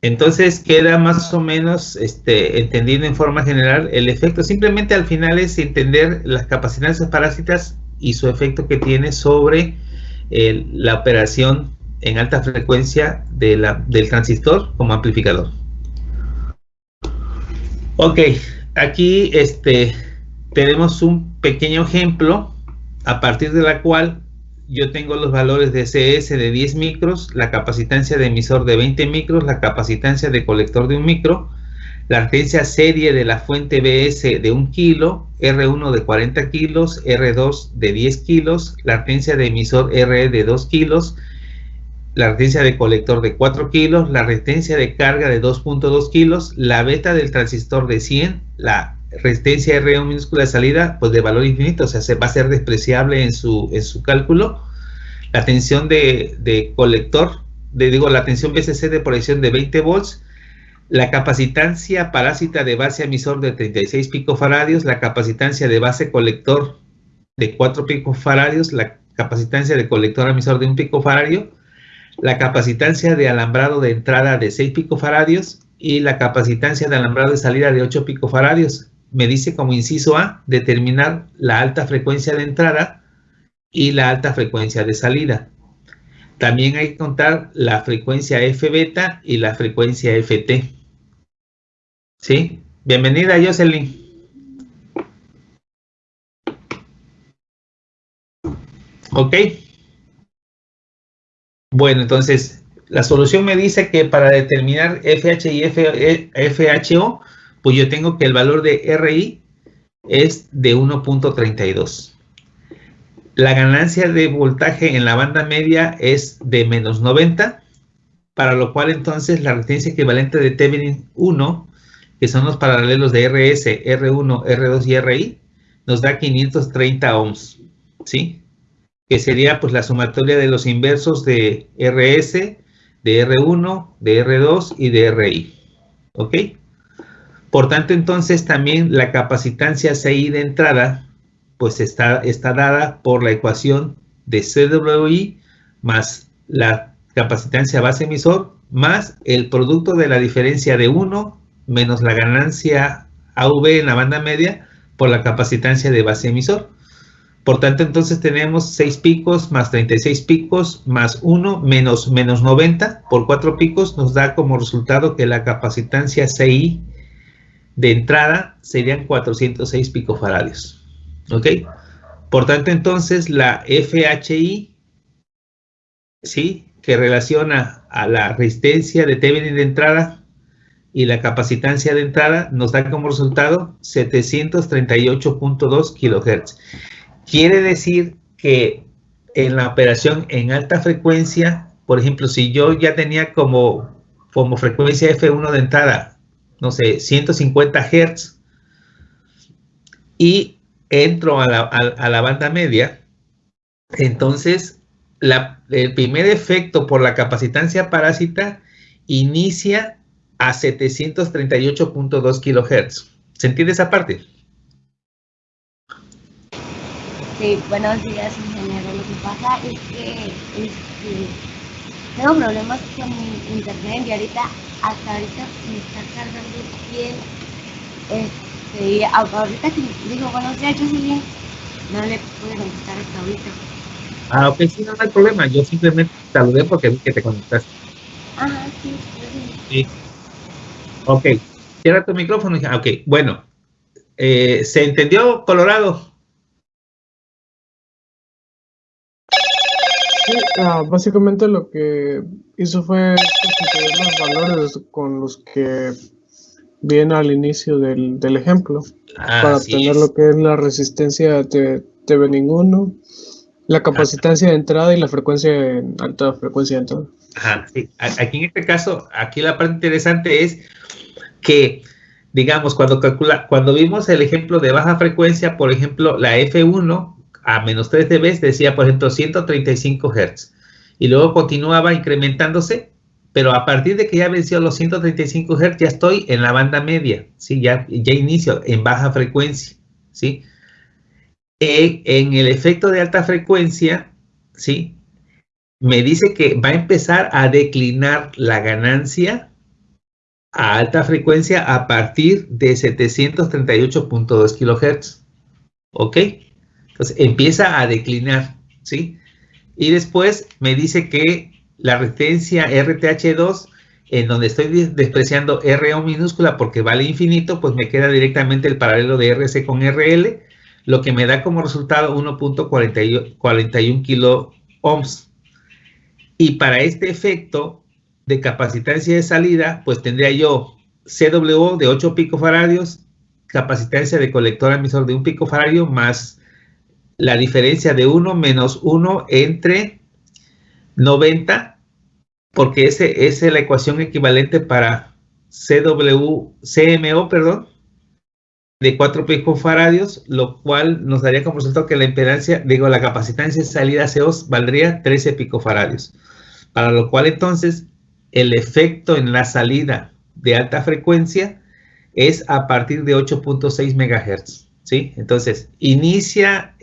Entonces queda más o menos este, entendido en forma general el efecto. Simplemente al final es entender las capacidades parásitas y su efecto que tiene sobre la operación en alta frecuencia de del transistor como amplificador. Ok, aquí este, tenemos un pequeño ejemplo a partir de la cual yo tengo los valores de CS de 10 micros, la capacitancia de emisor de 20 micros, la capacitancia de colector de un micro, la referencia serie de la fuente BS de 1 kilo, R1 de 40 kilos, R2 de 10 kilos, la referencia de emisor RE de 2 kilos, la resistencia de colector de 4 kilos, la resistencia de carga de 2.2 kilos, la beta del transistor de 100, la resistencia R1 minúscula de salida, pues de valor infinito, o sea, se va a ser despreciable en su, en su cálculo. La tensión de, colector, de, digo, la tensión BCC de proyección de 20 volts, la capacitancia parásita de base emisor de 36 picofaradios, la capacitancia de base colector de 4 picofaradios, la capacitancia de colector emisor de 1 picofaradio, la capacitancia de alambrado de entrada de 6 picofaradios y la capacitancia de alambrado de salida de 8 picofaradios me dice como inciso A, determinar la alta frecuencia de entrada y la alta frecuencia de salida. También hay que contar la frecuencia F beta y la frecuencia FT. ¿Sí? Bienvenida, Jocelyn. Ok. Bueno, entonces, la solución me dice que para determinar FH y FHO pues yo tengo que el valor de RI es de 1.32. La ganancia de voltaje en la banda media es de menos 90, para lo cual entonces la resistencia equivalente de Thevenin 1 que son los paralelos de RS, R1, R2 y RI, nos da 530 ohms, ¿sí? Que sería pues la sumatoria de los inversos de RS, de R1, de R2 y de RI, ¿ok? Por tanto, entonces también la capacitancia CI de entrada pues está, está dada por la ecuación de CWI más la capacitancia base emisor más el producto de la diferencia de 1 menos la ganancia AV en la banda media por la capacitancia de base emisor. Por tanto, entonces tenemos 6 picos más 36 picos más 1 menos, menos 90 por 4 picos nos da como resultado que la capacitancia CI de entrada serían 406 picofaradios. ¿Ok? Por tanto, entonces la FHI, ¿sí? Que relaciona a la resistencia de Thevenin de entrada y la capacitancia de entrada, nos da como resultado 738.2 kHz. Quiere decir que en la operación en alta frecuencia, por ejemplo, si yo ya tenía como, como frecuencia F1 de entrada, no sé, 150 Hz, y entro a la, banda media, entonces el primer efecto por la capacitancia parásita inicia a 738.2 kHz. ¿Se entiende esa parte? Sí, buenos días, ingeniero. Lo que pasa es que este, tengo problemas con mi internet y ahorita, hasta ahorita me está cargando bien. Este, Sí, ahorita que digo buenos días, Jocelyn, no le pude contestar hasta ahorita. Ah, ok, sí, no, hay problema. Yo simplemente saludé porque vi que te conectaste. Ajá, sí, sí. Ok, cierra tu micrófono. Ok, bueno. Eh, ¿Se entendió, Colorado? Sí, ah, básicamente lo que hizo fue los valores con los que bien al inicio del, ejemplo para obtener lo que es la resistencia de TV1, la capacitancia de entrada y la frecuencia en alta frecuencia de entrada. Ajá, sí. Aquí en este caso, aquí la parte interesante es que, digamos, cuando calcula, cuando vimos el ejemplo de baja frecuencia, por ejemplo, la F1 a menos 3 dB decía, por ejemplo, 135 Hz. Y luego continuaba incrementándose pero a partir de que ya venció los 135 Hz, ya estoy en la banda media, ¿sí? Ya, ya inicio en baja frecuencia, ¿sí? en el efecto de alta frecuencia, ¿sí? Me dice que va a empezar a declinar la ganancia a alta frecuencia a partir de 738.2 kHz, ¿ok? Entonces empieza a declinar, ¿sí? Y después me dice que la resistencia RTH2, en donde estoy despreciando RO minúscula porque vale infinito, pues me queda directamente el paralelo de RC con RL, lo que me da como resultado 1.41 kilo ohms. Y para este efecto de capacitancia de salida, pues tendría yo CW de 8 picofaradios, capacitancia de colector emisor de 1 picofaradio, más la diferencia de 1 menos 1 entre 90, porque ese, esa es la ecuación equivalente para CW, CMO, perdón, de 4 picofaradios, lo cual nos daría como resultado que la impedancia, digo, la capacitancia de salida CO valdría 13 picofaradios. Para lo cual entonces el efecto en la salida de alta frecuencia es a partir de 8.6 MHz. ¿Sí? Entonces, inicia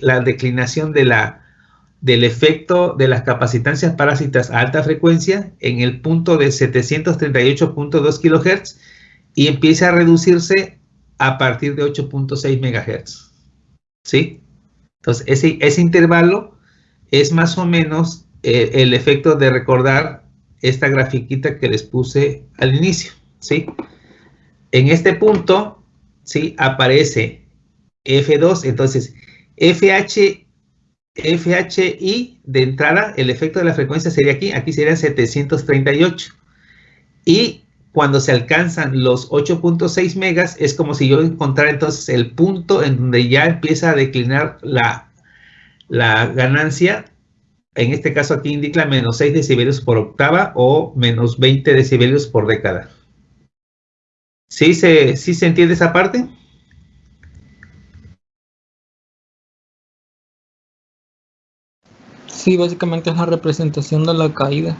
la declinación del efecto de las capacitancias parásitas a alta frecuencia en el punto de 738.2 kHz y empieza a reducirse a partir de 8.6 MHz. ¿Sí? Entonces, ese, ese, intervalo es más o menos eh, el efecto de recordar esta grafiquita que les puse al inicio. ¿Sí? En este punto, ¿sí? Aparece F2, entonces FH FHI de entrada, el efecto de la frecuencia sería aquí, aquí serían 738. Y cuando se alcanzan los 8.6 megas, es como si yo encontrara entonces el punto en donde ya empieza a declinar la, ganancia. En este caso aquí indica menos 6 decibelios por octava o menos 20 decibelios por década. ¿Sí se, ¿Sí se entiende esa parte? Sí, básicamente es la representación de la caída.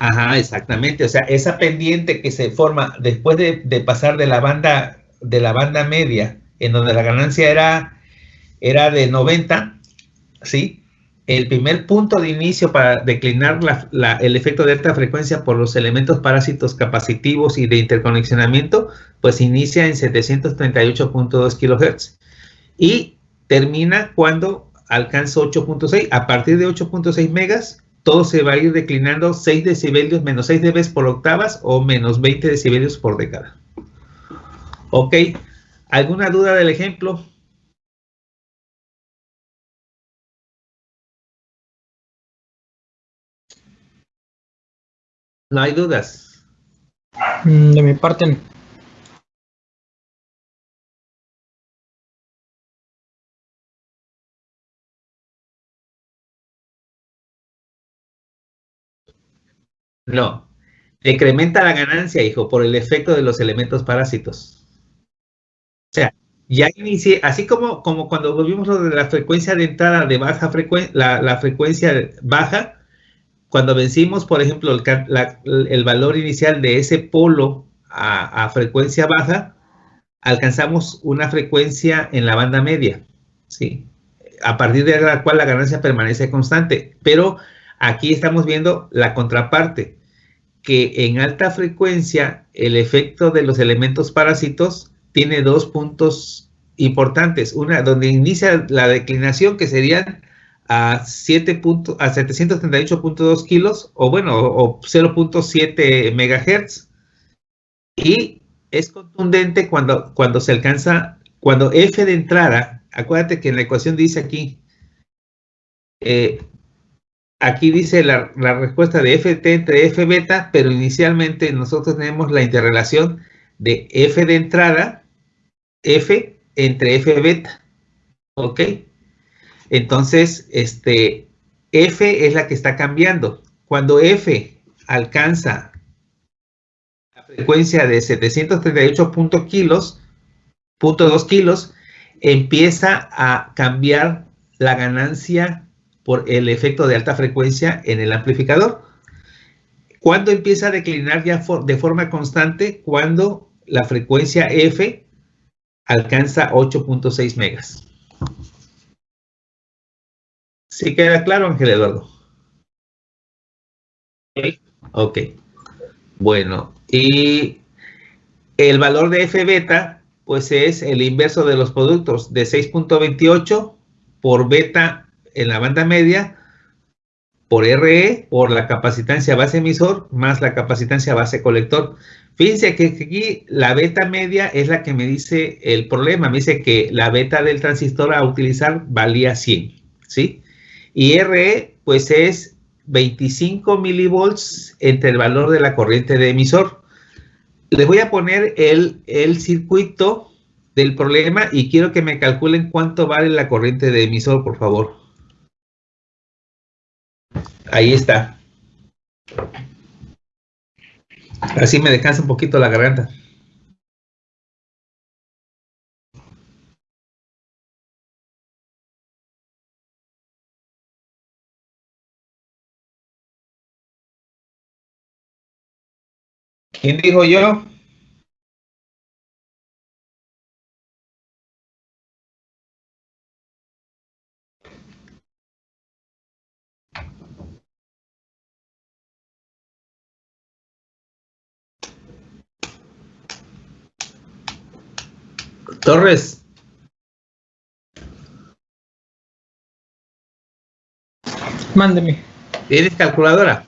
Ajá, exactamente. O sea, esa pendiente que se forma después de, pasar de la banda de la banda media, en donde la ganancia era, era de 90, ¿sí? El primer punto de inicio para declinar el efecto de alta frecuencia por los elementos parásitos capacitivos y de interconexionamiento, pues inicia en 738.2 kHz y termina cuando alcanza 8.6. A partir de 8.6 megas, todo se va a ir declinando 6 decibelios, menos 6 dB por octavas o menos 20 decibelios por década. Ok, ¿alguna duda del ejemplo? No hay dudas. Mm, de mi parte. No. Decrementa la ganancia, hijo, por el efecto de los elementos parásitos. O sea, ya inicié, así como, como cuando volvimos lo de la frecuencia de entrada de baja frecuencia, la, frecuencia baja, cuando vencimos, por ejemplo, el, valor inicial de ese polo a, a, frecuencia baja, alcanzamos una frecuencia en la banda media, ¿sí? A partir de la cual la ganancia permanece constante, pero Aquí estamos viendo la contraparte, que en alta frecuencia el efecto de los elementos parásitos tiene dos puntos importantes. Una, donde inicia la declinación, que serían a, 7 a 738.2 kilos, o bueno, o 0.7 megahertz. Y es contundente cuando, cuando se alcanza, cuando F de entrada, acuérdate que en la ecuación dice aquí, eh, aquí dice la, respuesta de ft entre f beta, pero inicialmente nosotros tenemos la interrelación de f de entrada, f entre f beta, ¿ok? Entonces, este, f es la que está cambiando. Cuando f alcanza la frecuencia de 738 kilos, punto 2 kilos, empieza a cambiar la ganancia por el efecto de alta frecuencia en el amplificador. ¿Cuándo empieza a declinar ya de forma constante? Cuando la frecuencia F alcanza 8.6 megas. ¿Sí queda claro, Ángel Eduardo? Ok. Bueno, y el valor de F beta, pues es el inverso de los productos de 6.28 por beta en la banda media por RE, por la capacitancia base emisor, más la capacitancia base colector. Fíjense que aquí la beta media es la que me dice el problema. Me dice que la beta del transistor a utilizar valía 100, ¿sí? Y RE, pues es 25 milivolts entre el valor de la corriente de emisor. Les voy a poner el, el circuito del problema y quiero que me calculen cuánto vale la corriente de emisor, por favor. Ahí está. Así me descansa un poquito la garganta. ¿Quién dijo yo? Torres. Mándeme. ¿Tienes calculadora?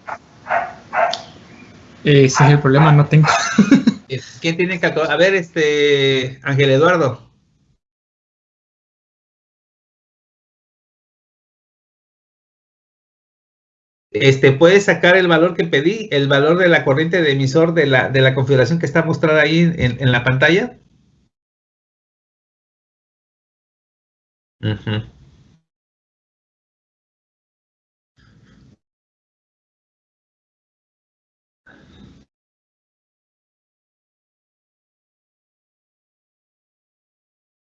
ese es el problema, no tengo. ¿Quién tiene calculadora? A ver, este, Ángel Eduardo. Este, puedes sacar el valor que pedí, el valor de la corriente de emisor de la, de la configuración que está mostrada ahí en, en la pantalla.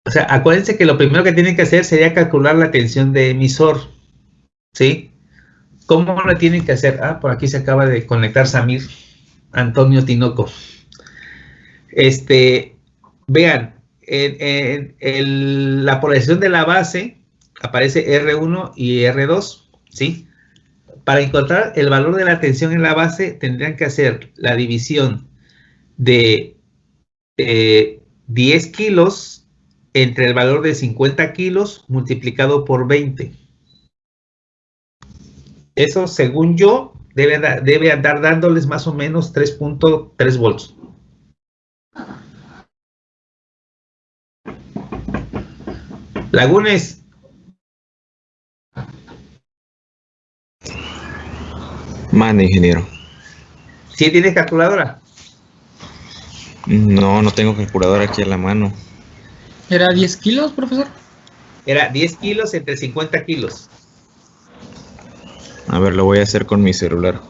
O sea, acuérdense que lo primero que tienen que hacer sería calcular la tensión de emisor. ¿Sí? ¿Cómo lo tienen que hacer? Ah, por aquí se acaba de conectar Samir Antonio Tinoco. Este, vean, en, la polarización de la base aparece R1 y R2, ¿sí? Para encontrar el valor de la tensión en la base tendrían que hacer la división de 10 kilos entre el valor de 50 kilos multiplicado por 20. Eso, según yo, debe, debe andar dándoles más o menos 3.3 volts. Lagunes. Mande, ingeniero. ¿Sí tienes calculadora? No, no tengo calculadora aquí en la mano. ¿Era 10 kilos, profesor? Era 10 kilos entre 50 kilos. A ver, lo voy a hacer con mi celular.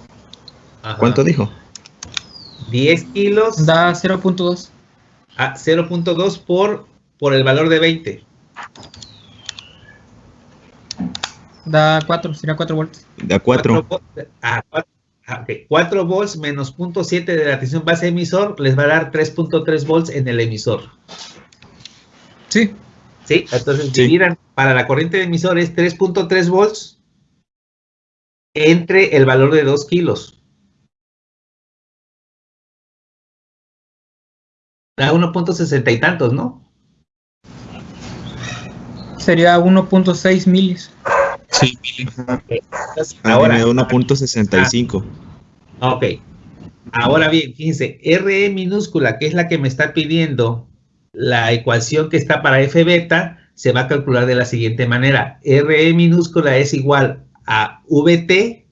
¿Cuánto dijo? 10 kilos. Da 0.2. Ah, 0.2 por, por el valor de 20. Da 4, será 4 volts. Da 4. 4, volts menos 0.7 de la tensión base emisor les va a dar 3.3 volts en el emisor. Sí. Sí, entonces dividan para la corriente de emisor es 3.3 volts entre el valor de 2 kilos. Da 1.60 y tantos, ¿no? Sería 1.6 milis. Sí, ahora 1.65. Ah, ok. Ahora bien, fíjense, RE minúscula, que es la que me está pidiendo la ecuación que está para F beta, se va a calcular de la siguiente manera. RE minúscula es igual a VT,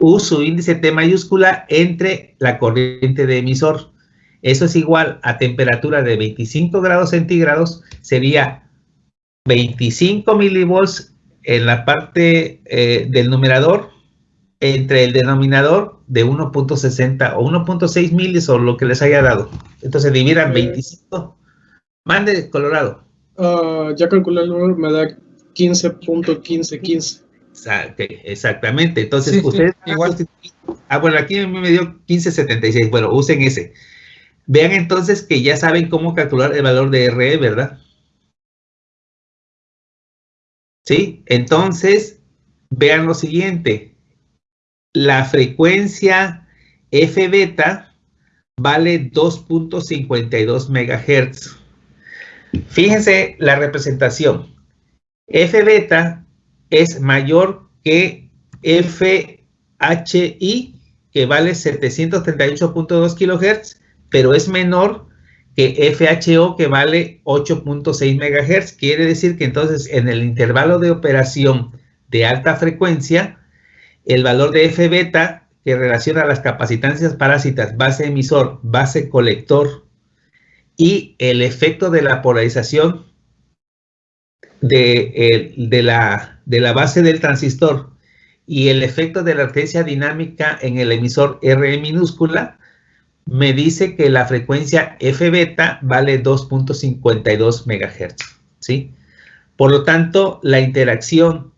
U su índice T mayúscula, entre la corriente de emisor. Eso es igual a temperatura de 25 grados centígrados, sería 25 milivolts en la parte eh, del numerador entre el denominador de 1.60 o 1.6 milis o lo que les haya dado. Entonces dividan 25. Mande, Colorado. Uh, ya calculé el número, me da 15.1515. Exactamente. Entonces, ustedes. igual. Ah, bueno, aquí me dio 1576. Bueno, usen ese. Vean entonces que ya saben cómo calcular el valor de RE, ¿verdad? ¿Sí? Entonces, vean lo siguiente. La frecuencia F beta vale 2.52 MHz. Fíjense la representación. F beta es mayor que FHI, que vale 738.2 kHz, pero es menor que FHO que vale 8.6 MHz. Quiere decir que entonces en el intervalo de operación de alta frecuencia, el valor de F beta que relaciona las capacitancias parásitas base emisor, base colector y el efecto de la polarización de, la, base del transistor y el efecto de la artesia dinámica en el emisor RE minúscula, me dice que la frecuencia F beta vale 2.52 MHz, ¿sí? Por lo tanto, la interacción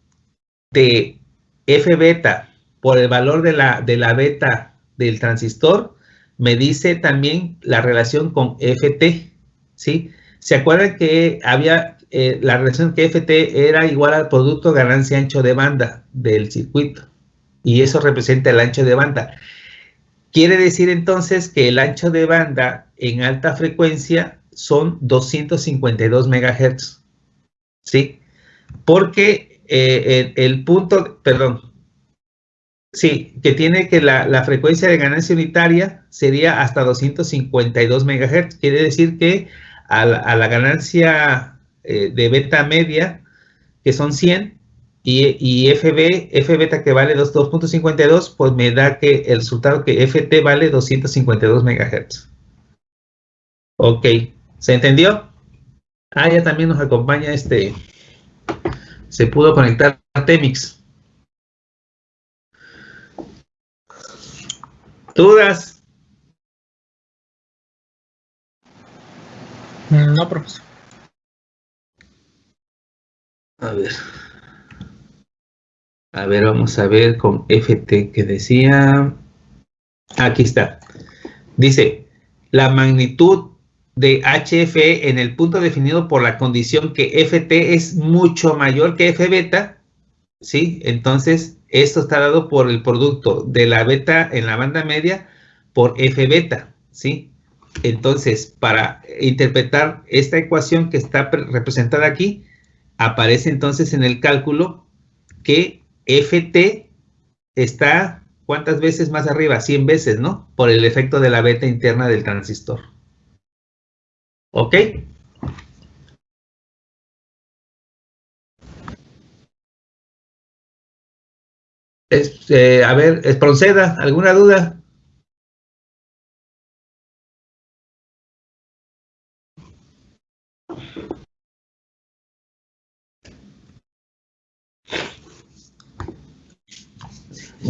de F beta por el valor de la, de la beta del transistor me dice también la relación con FT, ¿sí? ¿Se acuerdan que había eh, la relación que FT era igual al producto ganancia ancho de banda del circuito? Y eso representa el ancho de banda. Quiere decir entonces que el ancho de banda en alta frecuencia son 252 MHz. ¿Sí? Porque eh, el, punto, perdón, sí, que tiene que la, frecuencia de ganancia unitaria sería hasta 252 MHz. Quiere decir que a la, ganancia eh, de beta media, que son 100, y, FB, F beta que vale 2.52, pues me da que el resultado que FT vale 252 MHz. Ok, ¿se entendió? Ah, ya también nos acompaña este, se pudo conectar a Temix. ¿Dudas? No, profesor. A ver. A ver, vamos a ver con FT que decía. Aquí está. Dice, la magnitud de HFE en el punto definido por la condición que FT es mucho mayor que F beta, ¿sí? Entonces, esto está dado por el producto de la beta en la banda media por F beta, ¿sí? Entonces, para interpretar esta ecuación que está representada aquí, aparece entonces en el cálculo que FT está ¿cuántas veces más arriba? 100 veces, ¿no? Por el efecto de la beta interna del transistor. ¿Ok? Este, a ver, proceda, ¿alguna duda?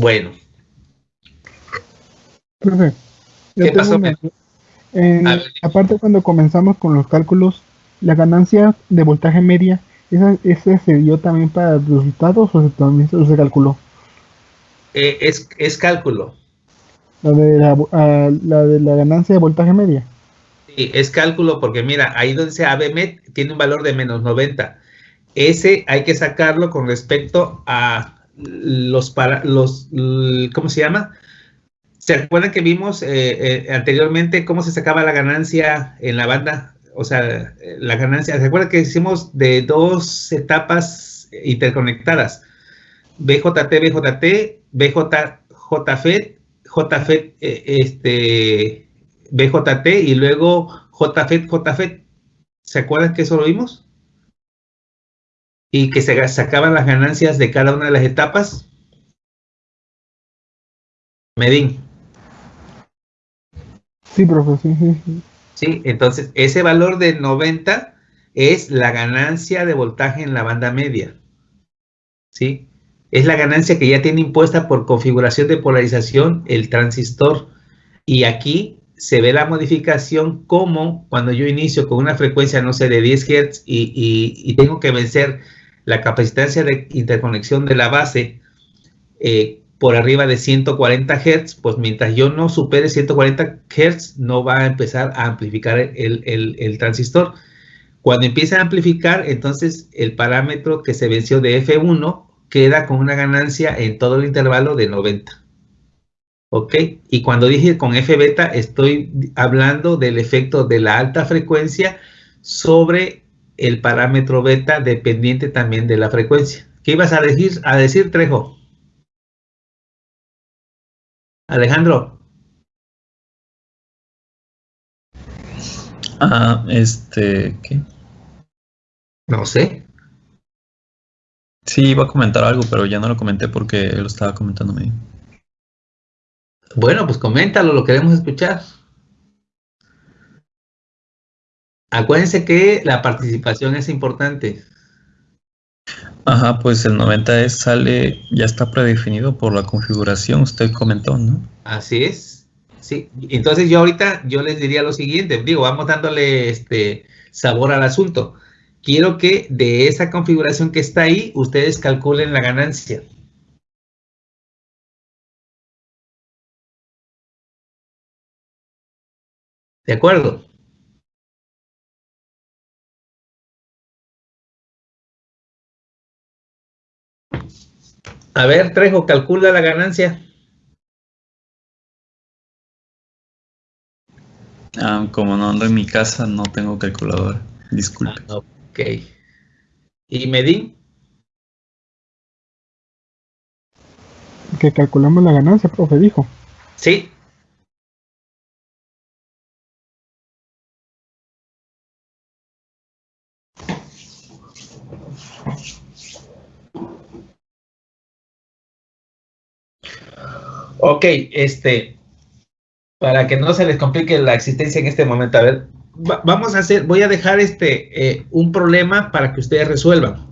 Bueno. Profe, ¿Qué pasó? aparte cuando comenzamos con los cálculos, la ganancia de voltaje media, ¿esa, esa se dio también para los resultados o también se calculó? Eh, es, es, cálculo. La de la, la de la ganancia de voltaje media. Sí, es cálculo porque mira, ahí donde dice ABMET tiene un valor de menos 90. Ese hay que sacarlo con respecto a los, para, los ¿cómo se llama? ¿Se acuerdan que vimos eh, eh, anteriormente cómo se sacaba la ganancia en la banda? O sea, la ganancia, ¿se acuerdan que hicimos de dos etapas interconectadas? BJT, BJT, BJJFET, JFET, este, BJT y luego JFET, JFET. ¿Se acuerdan que eso lo vimos? Y que se sacaban las ganancias de cada una de las etapas. Medín. Sí, profesor, sí, entonces ese valor de 90 es la ganancia de voltaje en la banda media. ¿Sí? Es la ganancia que ya tiene impuesta por configuración de polarización el transistor. Y aquí se ve la modificación como cuando yo inicio con una frecuencia, no sé, de 10 Hz y, tengo que vencer la capacitancia de interconexión de la base eh, por arriba de 140 Hz, pues mientras yo no supere 140 Hz, no va a empezar a amplificar el, el transistor. Cuando empieza a amplificar, entonces el parámetro que se venció de F1 queda con una ganancia en todo el intervalo de 90. ¿Ok? Y cuando dije con F beta, estoy hablando del efecto de la alta frecuencia sobre el parámetro beta dependiente también de la frecuencia. ¿Qué ibas a decir, a decir Trejo? Alejandro. Ah, este, ¿qué? No sé. Sí, iba a comentar algo, pero ya no lo comenté porque lo estaba comentando medio. Bueno, pues coméntalo, lo queremos escuchar. Acuérdense que la participación es importante. Ajá, pues el 90 es, sale, ya está predefinido por la configuración, usted comentó, ¿no? Así es. Sí, entonces yo ahorita yo les diría lo siguiente, digo, vamos dándole este sabor al asunto quiero que de esa configuración que está ahí, ustedes calculen la ganancia. ¿De acuerdo? A ver, Trejo, calcula la ganancia. Ah, como no ando en mi casa, no tengo calculadora. Disculpe. Ah, Ok. ¿Y Medin? Que calculamos la ganancia, profe, dijo. Sí. Ok, este, para que no se les complique la existencia en este momento, a ver, vamos a hacer, voy a dejar este, eh, un problema para que ustedes resuelvan.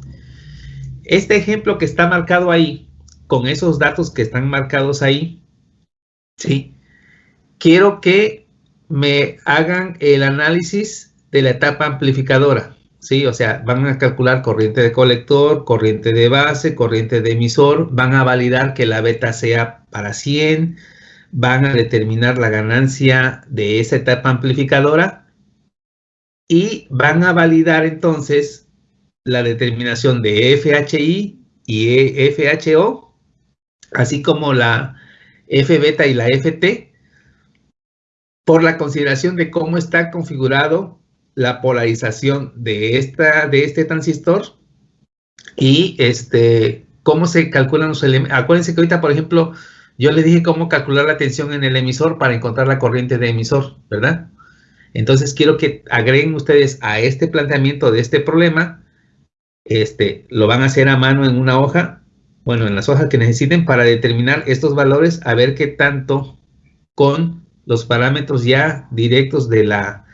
Este ejemplo que está marcado ahí, con esos datos que están marcados ahí, ¿sí? Quiero que me hagan el análisis de la etapa amplificadora. ¿Sí? O sea, van a calcular corriente de colector, corriente de base, corriente de emisor, van a validar que la beta sea para 100, van a determinar la ganancia de esa etapa amplificadora y van a validar entonces la determinación de FHI y FHO, así como la F beta y la FT, por la consideración de cómo está configurado la polarización de, esta, de este transistor y este, cómo se calculan los elementos. Acuérdense que ahorita, por ejemplo, yo les dije cómo calcular la tensión en el emisor para encontrar la corriente de emisor, ¿verdad? Entonces quiero que agreguen ustedes a este planteamiento de este problema, este, lo van a hacer a mano en una hoja, bueno, en las hojas que necesiten para determinar estos valores, a ver qué tanto con los parámetros ya directos de la,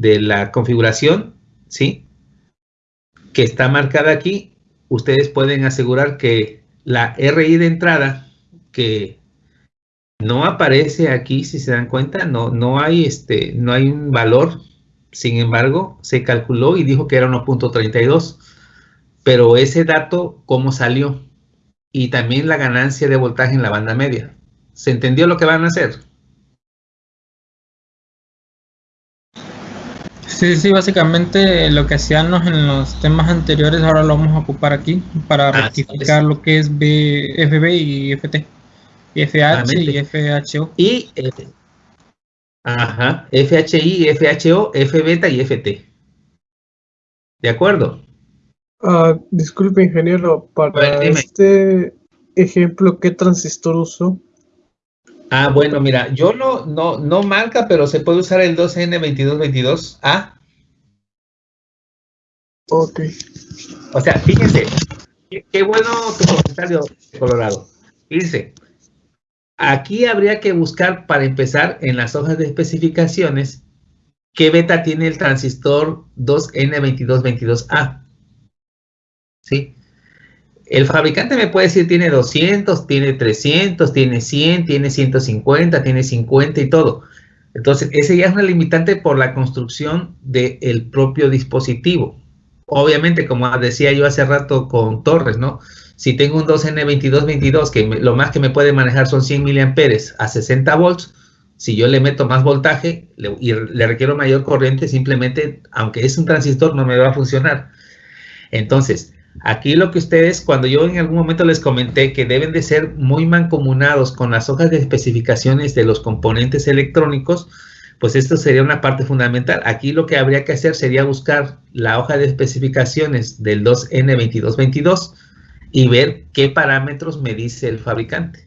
de la configuración, ¿sí? Que está marcada aquí, ustedes pueden asegurar que la RI de entrada, que no aparece aquí, si se dan cuenta, no, no, hay, este, no hay un valor, sin embargo, se calculó y dijo que era 1.32, pero ese dato, ¿cómo salió? Y también la ganancia de voltaje en la banda media. ¿Se entendió lo que van a hacer? Sí, sí, básicamente lo que hacíamos en los temas anteriores ahora lo vamos a ocupar aquí para rectificar lo que es FB y FT. Y FH y FHO. Y ajá, FHI, FHO, F beta y FT. ¿De acuerdo? Uh, disculpe, ingeniero, para este ejemplo, ¿qué transistor usó? Ah, bueno, mira, yo no, no, no marca, pero se puede usar el 2N2222A. Ok. O sea, fíjense, qué, bueno tu comentario, Colorado. Dice, aquí habría que buscar, para empezar, en las hojas de especificaciones, qué beta tiene el transistor 2N2222A. ¿Sí? El fabricante me puede decir tiene 200, tiene 300, tiene 100, tiene 150, tiene 50 y todo. Entonces, ese ya es una limitante por la construcción del propio dispositivo. Obviamente, como decía yo hace rato con Torres, ¿no? Si tengo un 2N2222, que lo más que me puede manejar son 100 miliamperes a 60 volts, si yo le meto más voltaje y le requiero mayor corriente, simplemente, aunque es un transistor, no me va a funcionar. Entonces, Aquí lo que ustedes, cuando yo en algún momento les comenté que deben de ser muy mancomunados con las hojas de especificaciones de los componentes electrónicos, pues esto sería una parte fundamental. Aquí lo que habría que hacer sería buscar la hoja de especificaciones del 2N2222 y ver qué parámetros me dice el fabricante.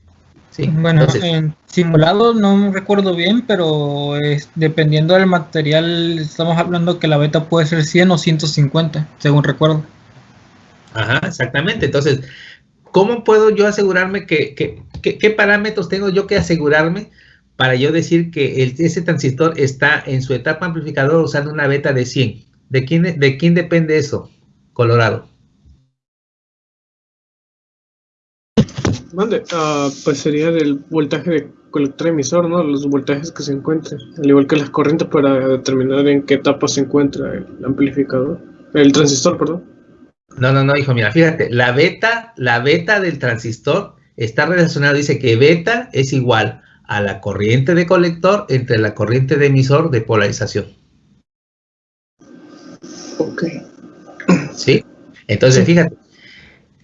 Sí, bueno, en simulado no recuerdo bien, pero dependiendo del material, estamos hablando que la beta puede ser 100 o 150, según recuerdo. Ajá, exactamente. Entonces, ¿cómo puedo yo asegurarme que, qué parámetros tengo yo que asegurarme para yo decir que ese transistor está en su etapa amplificadora usando una beta de 100? ¿De quién, de quién depende eso, Colorado? Mande, ah, pues sería del voltaje de colector emisor, ¿no? Los voltajes que se encuentren, al igual que las corrientes para determinar en qué etapa se encuentra el amplificador, el transistor, perdón. No, no, no, hijo, mira, fíjate, la beta, la beta del transistor está relacionada, dice que beta es igual a la corriente de colector entre la corriente de emisor de polarización. Ok. ¿Sí? Entonces, fíjate,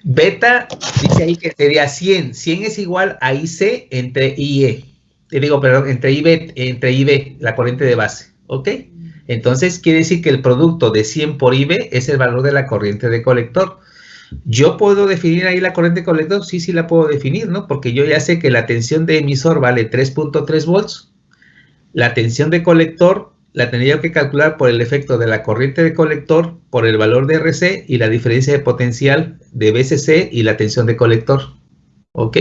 beta dice ahí que sería 100. 100 es igual a IC entre IE. Te digo, perdón, entre IB, entre IB, la corriente de base. ¿Ok? Entonces quiere decir que el producto de 100 por IB es el valor de la corriente de colector. ¿Yo puedo definir ahí la corriente de colector? Sí, sí la puedo definir, ¿no? Porque yo ya sé que la tensión de emisor vale 3.3 volts. La tensión de colector la tendría que calcular por el efecto de la corriente de colector, por el valor de RC y la diferencia de potencial de BCC y la tensión de colector. ¿Ok?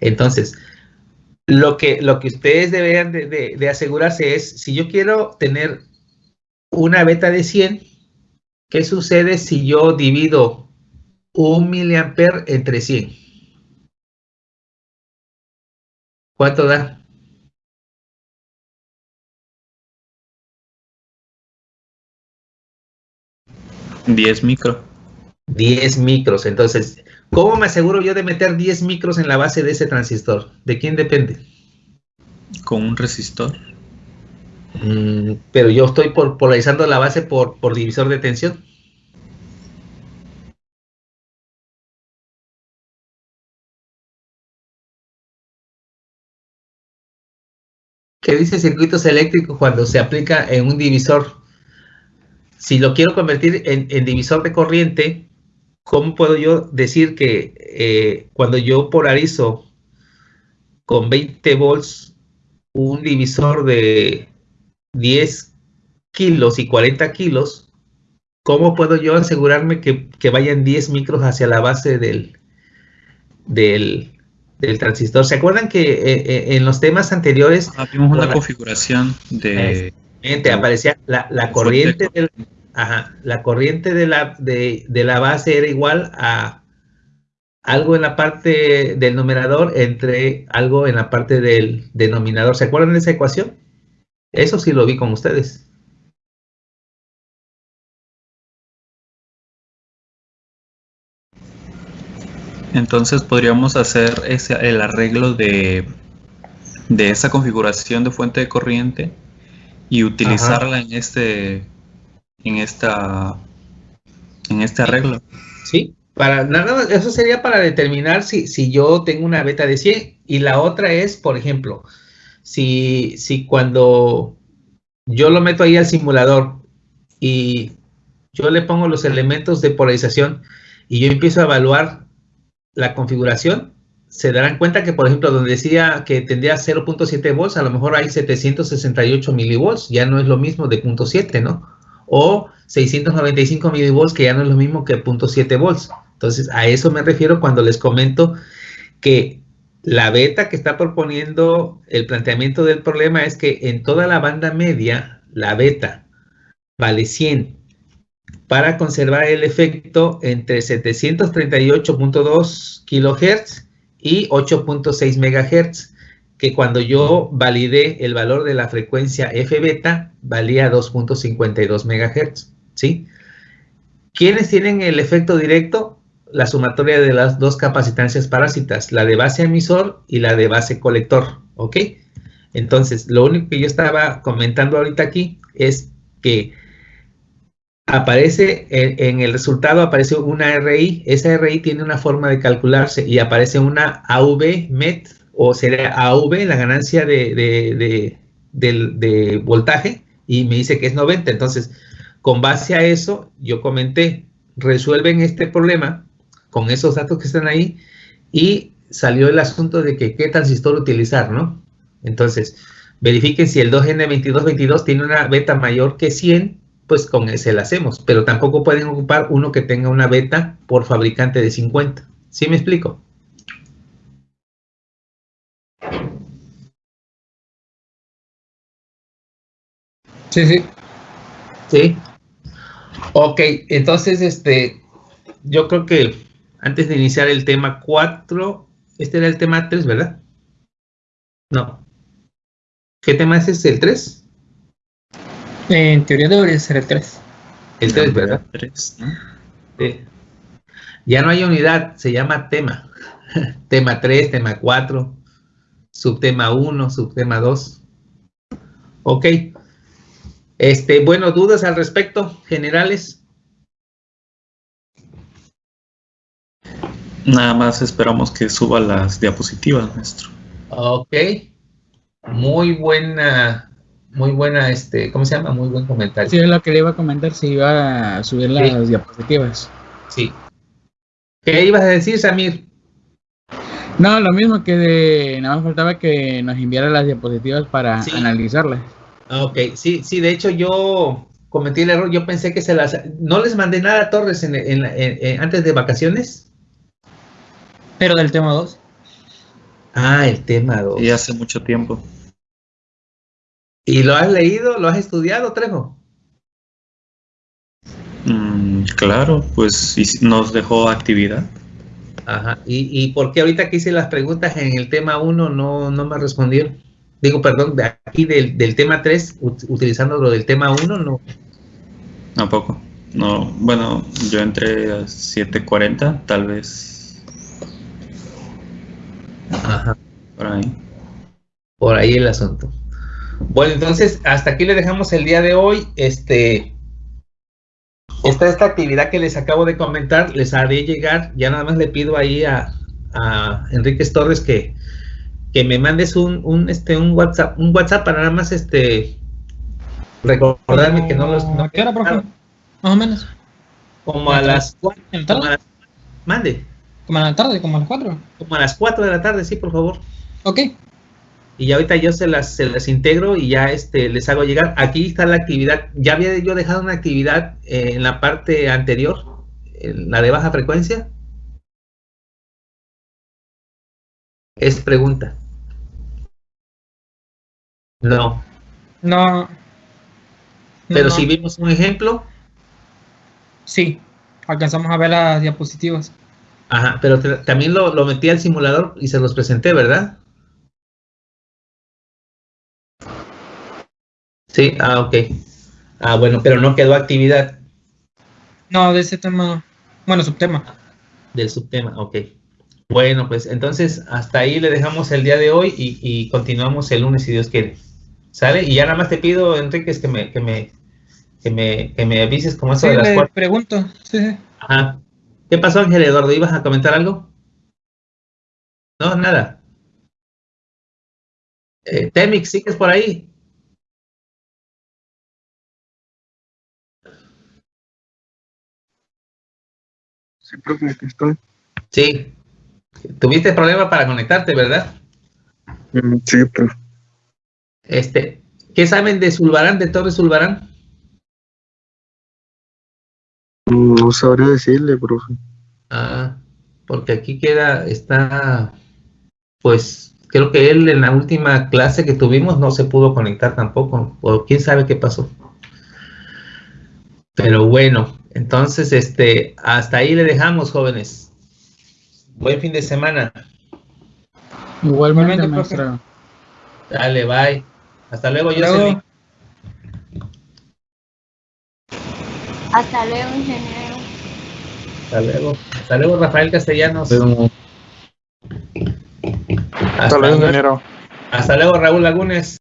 Entonces, lo que, lo que ustedes deberían de asegurarse es, si yo quiero tener una beta de 100, ¿qué sucede si yo divido un miliamper entre 100? ¿Cuánto da? 10 micros. 10 micros. Entonces, ¿cómo me aseguro yo de meter 10 micros en la base de ese transistor? ¿De quién depende? Con un resistor. Mm, pero yo estoy polarizando la base por, por divisor de tensión. ¿Qué dice circuitos eléctricos cuando se aplica en un divisor? Si lo quiero convertir en, divisor de corriente, ¿cómo puedo yo decir que eh, cuando yo polarizo con 20 volts un divisor de 10 kilos y 40 kilos, ¿cómo puedo yo asegurarme que, vayan 10 micros hacia la base del, del, transistor? ¿Se acuerdan que eh, eh, en los temas anteriores... Ah, vimos una configuración de... aparecía la, corriente del, la corriente de la, de, de la base era igual a algo en la parte del numerador entre algo en la parte del denominador. ¿Se acuerdan de esa ecuación? Eso sí lo vi con ustedes. Entonces podríamos hacer ese, el arreglo de, de esa configuración de fuente de corriente y utilizarla en este en esta en este arreglo. Sí, para nada eso sería para determinar si, si yo tengo una beta de 100 y la otra es, por ejemplo, si, si cuando yo lo meto ahí al simulador y yo le pongo los elementos de polarización y yo empiezo a evaluar la configuración, se darán cuenta que, por ejemplo, donde decía que tendría 0.7 volts, a lo mejor hay 768 milivolts, ya no es lo mismo de 0.7, ¿no? O 695 milivolts, que ya no es lo mismo que 0.7 volts. Entonces, a eso me refiero cuando les comento que la beta que está proponiendo el planteamiento del problema es que en toda la banda media, la beta vale 100 para conservar el efecto entre 738.2 kHz y 8.6 MHz, que cuando yo validé el valor de la frecuencia F beta, valía 2.52 MHz, ¿sí? ¿Quiénes tienen el efecto directo? La sumatoria de las dos capacitancias parásitas, la de base emisor y la de base colector, ¿ok? Entonces, lo único que yo estaba comentando ahorita aquí es que aparece en, el resultado, aparece una RI, esa RI tiene una forma de calcularse y aparece una AV MET o sería AV, la ganancia de, de voltaje, y me dice que es 90. Entonces, con base a eso, yo comenté, resuelven este problema con esos datos que están ahí y salió el asunto de que qué transistor utilizar, ¿no? Entonces, verifiquen si el 2N2222 tiene una beta mayor que 100, pues con ese la hacemos, pero tampoco pueden ocupar uno que tenga una beta por fabricante de 50. ¿Sí me explico? Sí, sí. Sí. Ok, entonces, este, yo creo que antes de iniciar el tema 4, este era el tema 3, ¿verdad? No. ¿Qué tema es este, el 3? En teoría debería ser el 3. El 3, ¿verdad? 3. Sí. Ya no hay unidad, se llama tema. tema 3, tema 4, subtema 1, subtema 2. Ok. Este, bueno, dudas al respecto, generales. Nada más esperamos que suba las diapositivas, maestro. Ok. Muy buena, muy buena, este, ¿cómo se llama? Muy buen comentario. Sí, es lo que le iba a comentar, si iba a subir las diapositivas. Sí. ¿Qué ibas a decir, Samir? No, lo mismo que de, nada más faltaba que nos enviara las diapositivas para analizarlas. Ok, sí, sí, de hecho yo cometí el error, yo pensé que se las, no les mandé nada a Torres en, antes de vacaciones. Pero del tema 2. Ah, el tema 2. Y hace mucho tiempo. ¿Y lo has leído? ¿Lo has estudiado, Trejo? Mm, claro, pues nos dejó actividad. Ajá. ¿Y, ¿Y, por qué ahorita que hice las preguntas en el tema 1 no, no me respondieron? Digo, perdón, de aquí del, del tema 3, utilizando lo del tema 1, no. Tampoco. No, bueno, yo entré a 7.40, tal vez. Ajá. Por ahí. Por ahí el asunto. Bueno, entonces, hasta aquí le dejamos el día de hoy. Este, esta, esta actividad que les acabo de comentar, les haré llegar. Ya nada más le pido ahí a, a Enrique Torres que, que me mandes un, un, este, un WhatsApp, un WhatsApp para nada más este recordarme que no los. ¿A qué hora, profe? Más o menos. Como a las 4. Mande. Como a la tarde, como a las 4. Como a las 4 de la tarde, sí, por favor. Ok. Y ya ahorita yo se las, se las integro y ya este, les hago llegar. Aquí está la actividad. Ya había yo dejado una actividad eh, en la parte anterior, en la de baja frecuencia. Es pregunta. No. No. Pero si vimos un ejemplo. Sí, alcanzamos a ver las diapositivas. Ajá, pero también lo, lo metí al simulador y se los presenté, ¿verdad? Sí, ah, ok. Ah, bueno, pero no quedó actividad. No, de ese tema, bueno, subtema. Del subtema, ok. Bueno, pues entonces hasta ahí le dejamos el día de hoy y, continuamos el lunes si Dios quiere. ¿Sale? Y ya nada más te pido, Enrique, que me, que me, que me, que me avises cómo eso sí, de las le pregunto, sí, Ajá. ¿Qué pasó, Ángel Eduardo? ¿Ibas a comentar algo? No, nada. Eh, Temix, ¿sigues por ahí? Sí, profe, estoy. Sí. Tuviste problema para conectarte, ¿verdad? Mm, sí, profe. Este, ¿qué saben de Zulbarán, de Torres Zulbarán? No sabría decirle, profe. Ah, porque aquí queda, está, pues, creo que él en la última clase que tuvimos no se pudo conectar tampoco, o quién sabe qué pasó. Pero bueno, entonces, este, hasta ahí le dejamos, jóvenes. Buen fin de semana. Igualmente, maestra. Dale, bye. Hasta luego, Jocelyn. Hasta luego, ingeniero. Hasta luego. Hasta luego, Rafael Castellanos. Hasta, luego, ingeniero. Hasta luego, Raúl Lagunes.